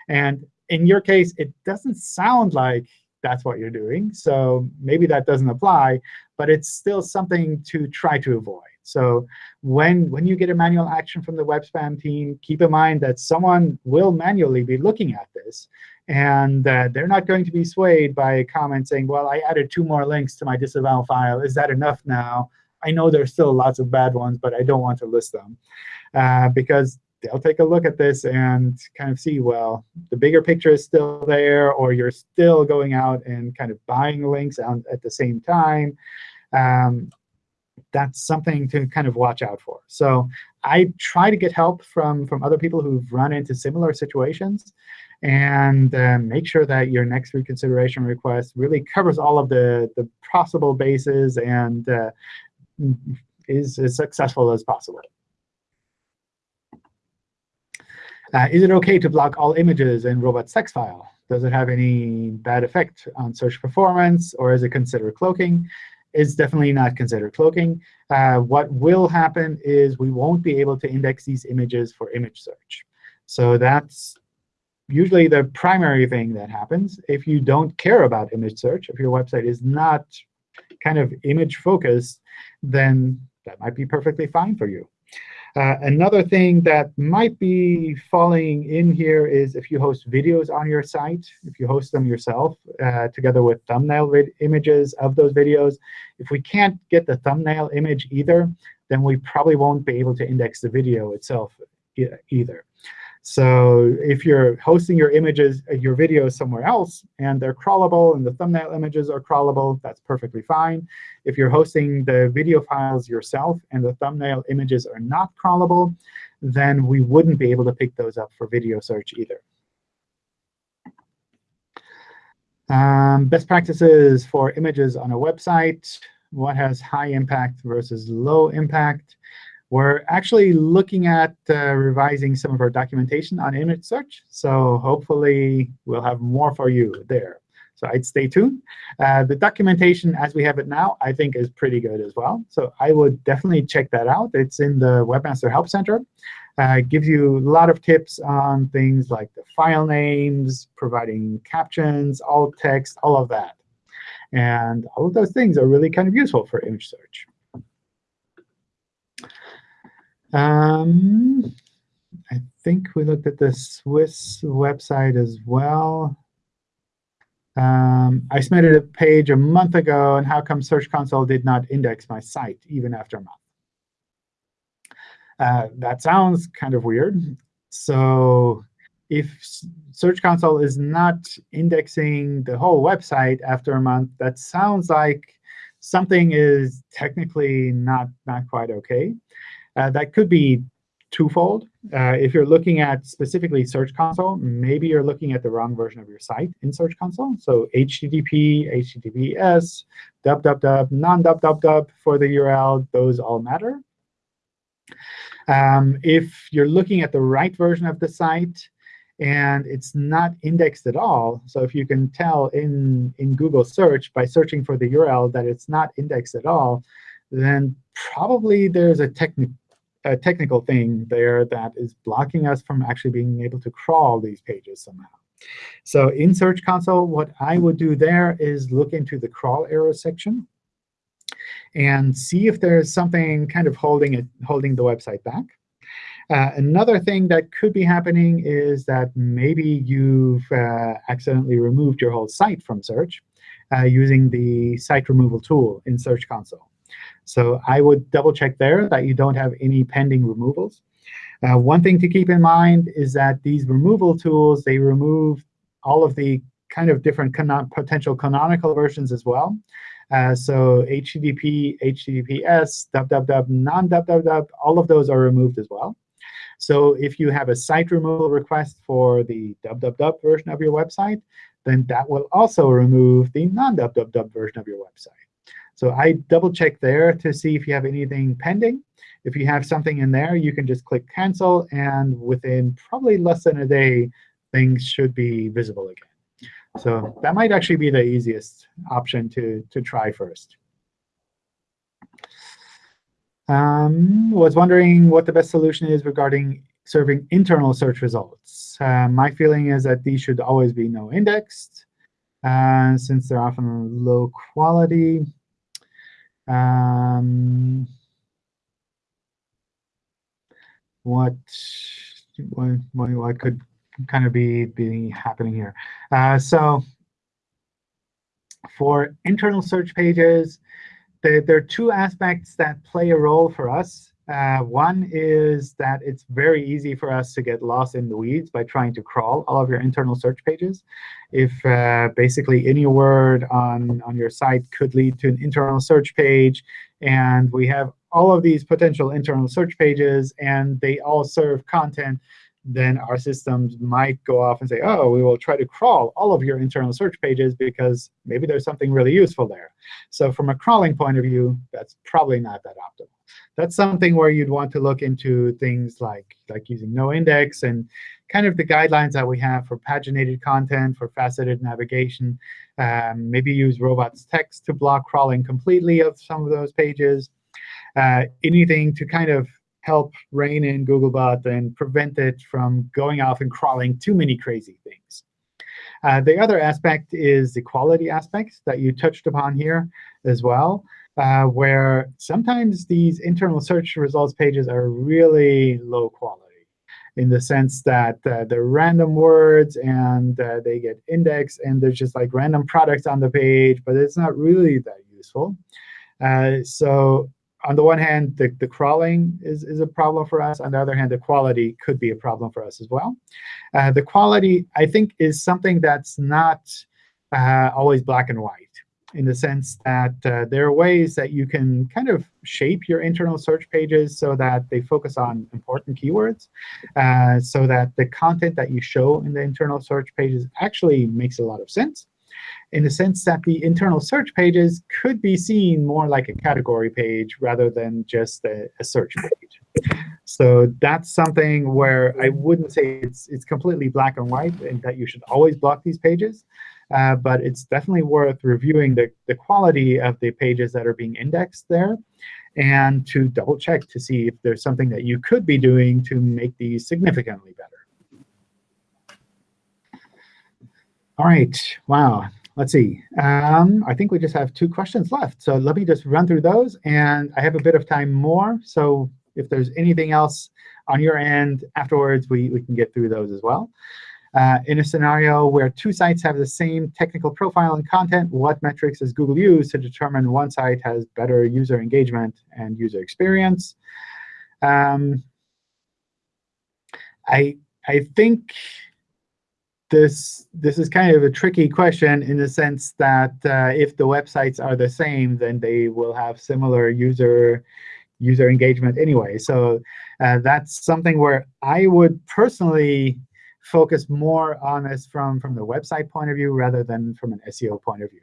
And in your case, it doesn't sound like that's what you're doing. So maybe that doesn't apply, but it's still something to try to avoid. So when, when you get a manual action from the web spam team, keep in mind that someone will manually be looking at this. And uh, they're not going to be swayed by a comment saying, well, I added two more links to my disavow file. Is that enough now? I know there's still lots of bad ones, but I don't want to list them. Uh, because they'll take a look at this and kind of see, well, the bigger picture is still there, or you're still going out and kind of buying links at the same time. Um, that's something to kind of watch out for. So I try to get help from, from other people who've run into similar situations and uh, make sure that your next reconsideration request really covers all of the, the possible bases and uh, is as successful as possible. Uh, is it OK to block all images in robots text file? Does it have any bad effect on search performance, or is it considered cloaking? It's definitely not considered cloaking. Uh, what will happen is we won't be able to index these images for image search. So that's usually the primary thing that happens. If you don't care about image search, if your website is not kind of image focused, then that might be perfectly fine for you. Uh, another thing that might be falling in here is if you host videos on your site, if you host them yourself uh, together with thumbnail images of those videos. If we can't get the thumbnail image either, then we probably won't be able to index the video itself e either. So if you're hosting your images, uh, your videos somewhere else, and they're crawlable, and the thumbnail images are crawlable, that's perfectly fine. If you're hosting the video files yourself and the thumbnail images are not crawlable, then we wouldn't be able to pick those up for video search either. Um, best practices for images on a website. What has high impact versus low impact? We're actually looking at uh, revising some of our documentation on image search. So hopefully, we'll have more for you there. So I'd stay tuned. Uh, the documentation as we have it now, I think, is pretty good as well. So I would definitely check that out. It's in the Webmaster Help Center. Uh, it gives you a lot of tips on things like the file names, providing captions, alt text, all of that. And all of those things are really kind of useful for image search. Um, I think we looked at the Swiss website as well. Um, I submitted a page a month ago, and how come Search Console did not index my site even after a month? Uh, that sounds kind of weird. So if Search Console is not indexing the whole website after a month, that sounds like something is technically not, not quite OK. Uh, that could be twofold. Uh, if you're looking at specifically Search Console, maybe you're looking at the wrong version of your site in Search Console. So HTTP, HTTPS, www, non-www for the URL, those all matter. Um, if you're looking at the right version of the site and it's not indexed at all, so if you can tell in, in Google search by searching for the URL that it's not indexed at all, then probably there's a, techni a technical thing there that is blocking us from actually being able to crawl these pages somehow. So in Search Console, what I would do there is look into the crawl error section and see if there's something kind of holding it, holding the website back. Uh, another thing that could be happening is that maybe you've uh, accidentally removed your whole site from search uh, using the site removal tool in Search Console. So I would double check there that you don't have any pending removals. Uh, one thing to keep in mind is that these removal tools, they remove all of the kind of different canon potential canonical versions as well. Uh, so HTTP, HTTPS, www, non-www, all of those are removed as well. So if you have a site removal request for the www version of your website, then that will also remove the non-www version of your website. So I double check there to see if you have anything pending. If you have something in there, you can just click cancel, and within probably less than a day, things should be visible again. So that might actually be the easiest option to, to try first. Um, was wondering what the best solution is regarding serving internal search results. Uh, my feeling is that these should always be no indexed, uh, since they're often low quality. Um, what, what, what could kind of be, be happening here? Uh, so for internal search pages, there, there, are two aspects that play a role for us. Uh, one is that it's very easy for us to get lost in the weeds by trying to crawl all of your internal search pages. If uh, basically any word on, on your site could lead to an internal search page, and we have all of these potential internal search pages and they all serve content, then our systems might go off and say, oh, we will try to crawl all of your internal search pages because maybe there's something really useful there. So from a crawling point of view, that's probably not that optimal. That's something where you'd want to look into things like, like using no index and kind of the guidelines that we have for paginated content, for faceted navigation. Um, maybe use robots text to block crawling completely of some of those pages. Uh, anything to kind of help rein in Googlebot and prevent it from going off and crawling too many crazy things. Uh, the other aspect is the quality aspect that you touched upon here as well, uh, where sometimes these internal search results pages are really low quality in the sense that uh, they're random words and uh, they get indexed, and there's just like random products on the page, but it's not really that useful. Uh, so on the one hand, the, the crawling is, is a problem for us. On the other hand, the quality could be a problem for us as well. Uh, the quality, I think, is something that's not uh, always black and white in the sense that uh, there are ways that you can kind of shape your internal search pages so that they focus on important keywords, uh, so that the content that you show in the internal search pages actually makes a lot of sense in the sense that the internal search pages could be seen more like a category page rather than just a, a search page. So that's something where I wouldn't say it's, it's completely black and white and that you should always block these pages. Uh, but it's definitely worth reviewing the, the quality of the pages that are being indexed there and to double check to see if there's something that you could be doing to make these significantly better. All right. Wow. Let's see. Um, I think we just have two questions left. So let me just run through those. And I have a bit of time more. So if there's anything else on your end afterwards, we, we can get through those as well. Uh, in a scenario where two sites have the same technical profile and content, what metrics does Google use to determine one site has better user engagement and user experience? Um, I, I think this this is kind of a tricky question in the sense that uh, if the websites are the same, then they will have similar user user engagement anyway. So uh, that's something where I would personally focus more on this from, from the website point of view rather than from an SEO point of view.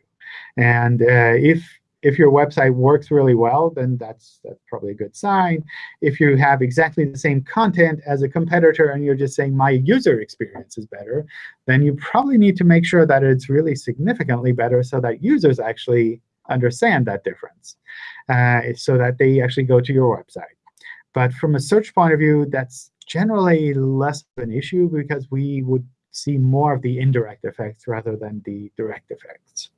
And uh, if if your website works really well, then that's, that's probably a good sign. If you have exactly the same content as a competitor and you're just saying my user experience is better, then you probably need to make sure that it's really significantly better so that users actually understand that difference, uh, so that they actually go to your website. But from a search point of view, that's generally less of an issue because we would see more of the indirect effects rather than the direct effects.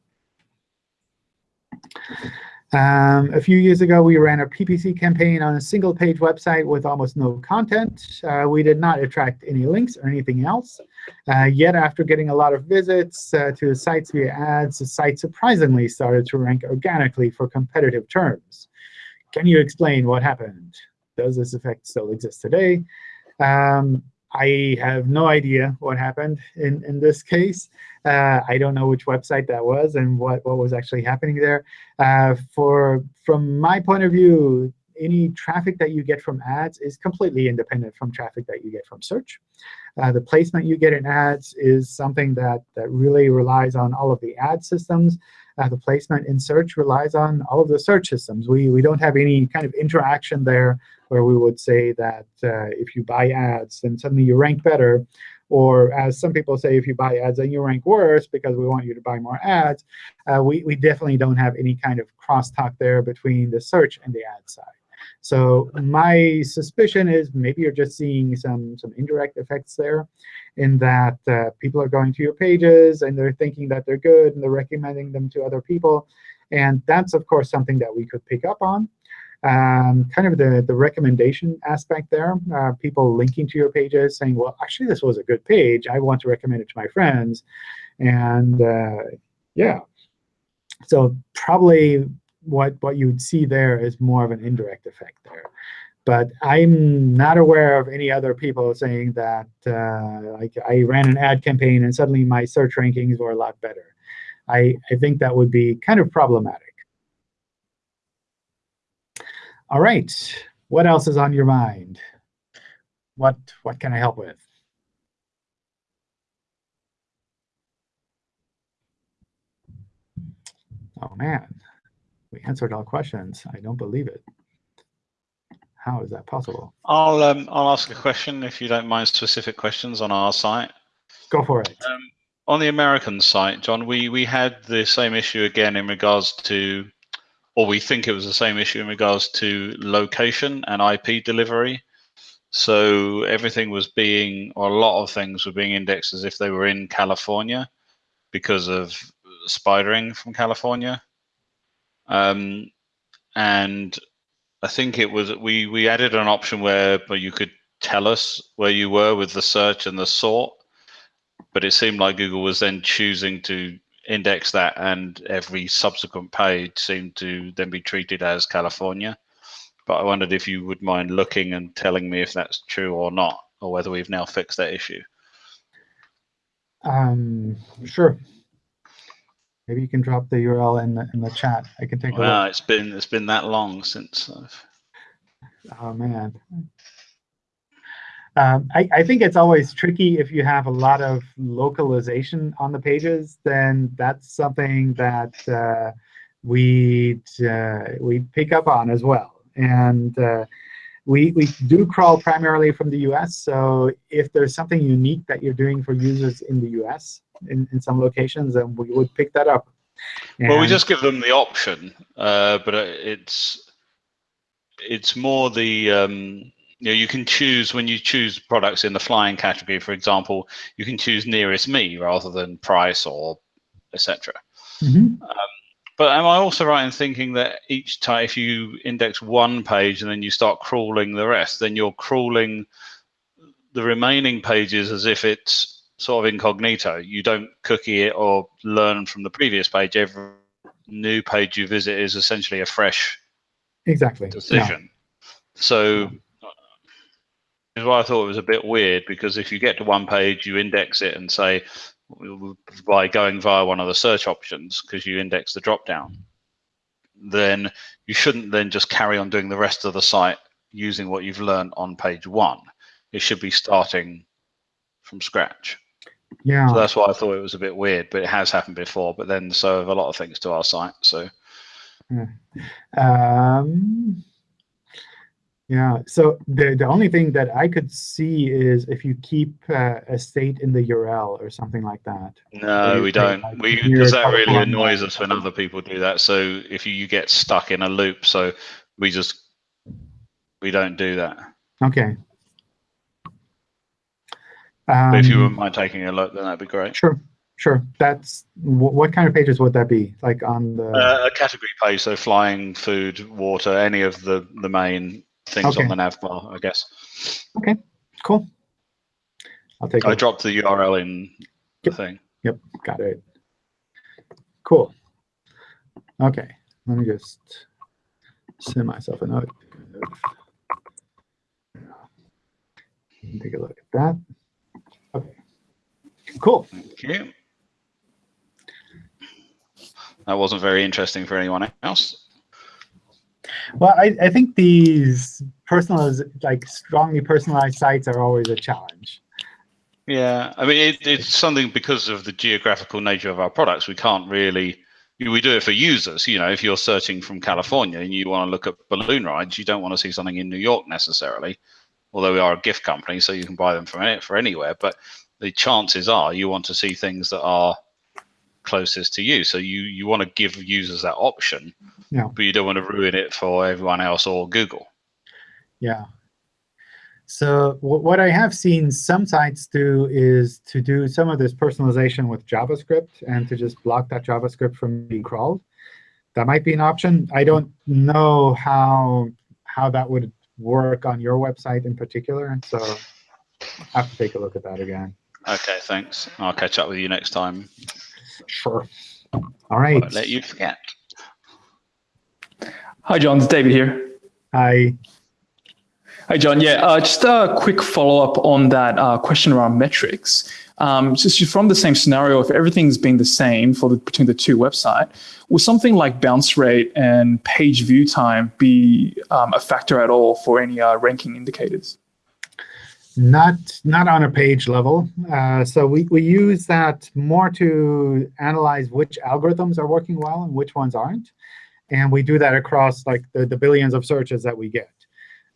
Um, a few years ago, we ran a PPC campaign on a single-page website with almost no content. Uh, we did not attract any links or anything else. Uh, yet, after getting a lot of visits uh, to the sites via ads, the site surprisingly started to rank organically for competitive terms. Can you explain what happened? Does this effect still exist today? Um, I have no idea what happened in, in this case. Uh, I don't know which website that was and what, what was actually happening there. Uh, for From my point of view, any traffic that you get from ads is completely independent from traffic that you get from search. Uh, the placement you get in ads is something that, that really relies on all of the ad systems. Uh, the placement in search relies on all of the search systems. We, we don't have any kind of interaction there where we would say that uh, if you buy ads, then suddenly you rank better. Or as some people say, if you buy ads, then you rank worse because we want you to buy more ads. Uh, we, we definitely don't have any kind of crosstalk there between the search and the ad side. So my suspicion is maybe you're just seeing some, some indirect effects there in that uh, people are going to your pages and they're thinking that they're good and they're recommending them to other people. And that's, of course, something that we could pick up on. Um, kind of the, the recommendation aspect there, uh, people linking to your pages saying, well, actually, this was a good page. I want to recommend it to my friends. And uh, yeah, so probably what, what you would see there is more of an indirect effect there. But I'm not aware of any other people saying that uh, like I ran an ad campaign and suddenly my search rankings were a lot better. I, I think that would be kind of problematic. All right. What else is on your mind? What what can I help with? Oh man, we answered all questions. I don't believe it. How is that possible? I'll um, I'll ask a question if you don't mind specific questions on our site. Go for it. Um, on the American site, John, we we had the same issue again in regards to, or we think it was the same issue in regards to location and IP delivery. So everything was being, or a lot of things were being indexed as if they were in California because of spidering from California. Um, and I think it was we we added an option where you could tell us where you were with the search and the sort, but it seemed like Google was then choosing to index that, and every subsequent page seemed to then be treated as California. But I wondered if you would mind looking and telling me if that's true or not, or whether we've now fixed that issue. Um, sure. Maybe you can drop the URL in the in the chat. I can take a Wow, it's been it's been that long since I've Oh man. Um, I, I think it's always tricky if you have a lot of localization on the pages, then that's something that uh, we uh, we pick up on as well. And uh, we, we do crawl primarily from the US. So if there's something unique that you're doing for users in the US in, in some locations, and we would pick that up. Well, we just give them the option, uh, but uh, it's it's more the um, you know you can choose when you choose products in the flying category, for example, you can choose nearest me rather than price or etc. Mhm. But am I also right in thinking that each time, if you index one page and then you start crawling the rest, then you're crawling the remaining pages as if it's sort of incognito. You don't cookie it or learn from the previous page. Every new page you visit is essentially a fresh Exactly. yeah. decision. So is why I thought it was a bit weird because if you get to one page, you index it and say by going via one of the search options because you index the drop down, then you shouldn't then just carry on doing the rest of the site using what you've learned on page one. It should be starting from scratch. Yeah. So that's why I thought it was a bit weird, but it has happened before. But then so have a lot of things to our site. So Um, yeah, so the, the only thing that I could see is if you keep uh, a state in the URL or something like that. No, we don't. like, We because that really annoys us when other people do that. So if you, you get stuck in a loop, so we just we don't do that. Okay. But if you Um, wouldn't mind taking a look, then that'd be great. Sure, sure. That's, wh- what kind of pages would that be? Like on the, Uh, a category page, so flying, food, water, any of the the main things Okay. on the nav bar, I guess. Okay, cool. I'll take I look. dropped the URL in the thing. Yep, got it. Cool. Okay, let me just send myself a note. Take a look at that. Cool. Thank you. That wasn't very interesting for anyone else. Well, I, I think these personalized, like strongly personalized sites are always a challenge. Yeah, I mean, it, it's something because of the geographical nature of our products. We can't really, we do it for users. You know, if you're searching from California and you want to look at balloon rides, you don't want to see something in New York necessarily. Although we are a gift company, so you can buy them from it for anywhere. But the chances are you want to see things that are closest to you. So you you want to give users that option, Yeah. but you don't want to ruin it for everyone else or Google. Yeah. So what I have seen some sites do is to do some of this personalization with JavaScript and to just block that JavaScript from being crawled. That might be an option. I don't know how how that would work on your website in particular, and so I have to take a look at that again. Okay, thanks. I'll catch up with you next time. Sure. All right. Won't let you forget. Hi, John. It's David here. Hi. Hi, John. Yeah, uh, just a quick follow up on that uh, question around metrics. Um, just from the same scenario, if everything's been the same for the, between the two website, will something like bounce rate and page view time be um, a factor at all for any uh, ranking indicators? Not not on a page level. Uh, so we, we use that more to analyze which algorithms are working well and which ones aren't. And we do that across like the, the billions of searches that we get.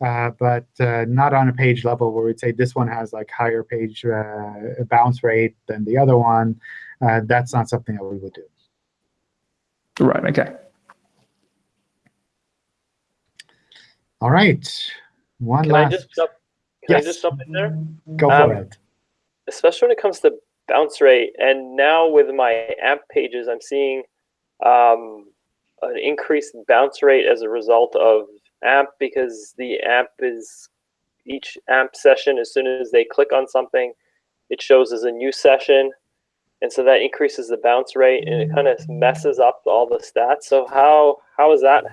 Uh, but uh, not on a page level where we'd say this one has like higher page uh, bounce rate than the other one. Uh, that's not something that we would do. Right. Okay. All right. One Can I last. Can Yes. I just jump in there? Go for Um, it. especially when it comes to bounce rate. And now with my AMP pages, I'm seeing um, an increased bounce rate as a result of AMP because the AMP is each AMP session, as soon as they click on something, it shows as a new session. And so that increases the bounce rate and it kind of messes up all the stats. So how how is that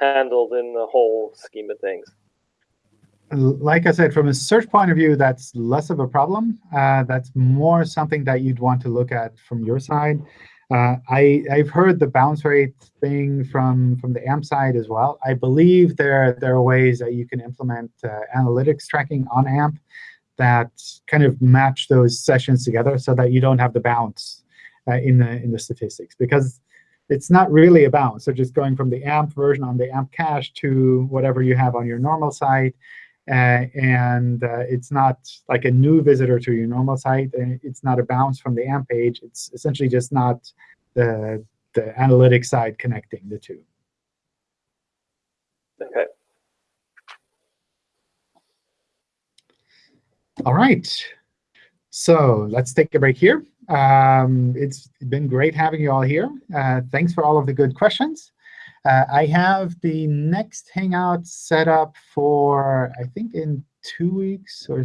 handled in the whole scheme of things? Like I said, from a search point of view, that's less of a problem. Uh, that's more something that you'd want to look at from your side. Uh, I, I've heard the bounce rate thing from, from the AMP side as well. I believe there, there are ways that you can implement uh, analytics tracking on AMP that kind of match those sessions together so that you don't have the bounce uh, in, the, in the statistics. Because it's not really a bounce. So just going from the AMP version on the AMP cache to whatever you have on your normal site, uh, and uh, it's not like a new visitor to your normal site. It's not a bounce from the AMP page. It's essentially just not the, the analytics side connecting the two. Okay. All right. So let's take a break here. Um, it's been great having you all here. Uh, thanks for all of the good questions. Uh, I have the next Hangout set up for, I think, in two weeks or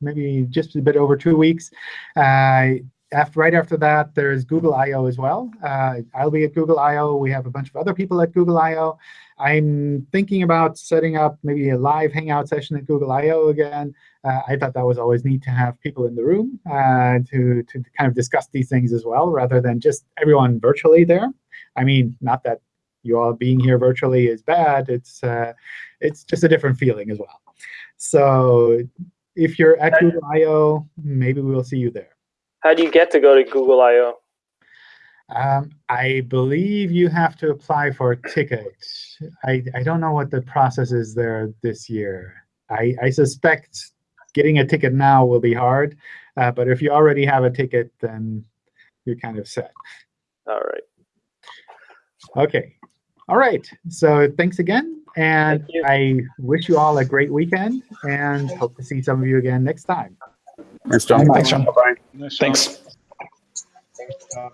maybe just a bit over two weeks. Uh, after, right after that, there's Google I.O. as well. Uh, I'll be at Google I.O. We have a bunch of other people at Google I.O. I'm thinking about setting up maybe a live Hangout session at Google I.O. again. Uh, I thought that was always neat to have people in the room uh, to, to kind of discuss these things as well, rather than just everyone virtually there. I mean, not that you all being here virtually is bad. It's uh, it's just a different feeling as well. So if you're at Google I/O, maybe we will see you there. How do you get to go to Google I/O? Um, I believe you have to apply for a ticket. I, I don't know what the process is there this year. I, I suspect getting a ticket now will be hard. Uh, but if you already have a ticket, then you're kind of set. All right. OK. All right. So thanks again. And Thank. I wish you all a great weekend and hope to see some of you again next time. Thanks, John. Thanks, John. Nice Thanks. one.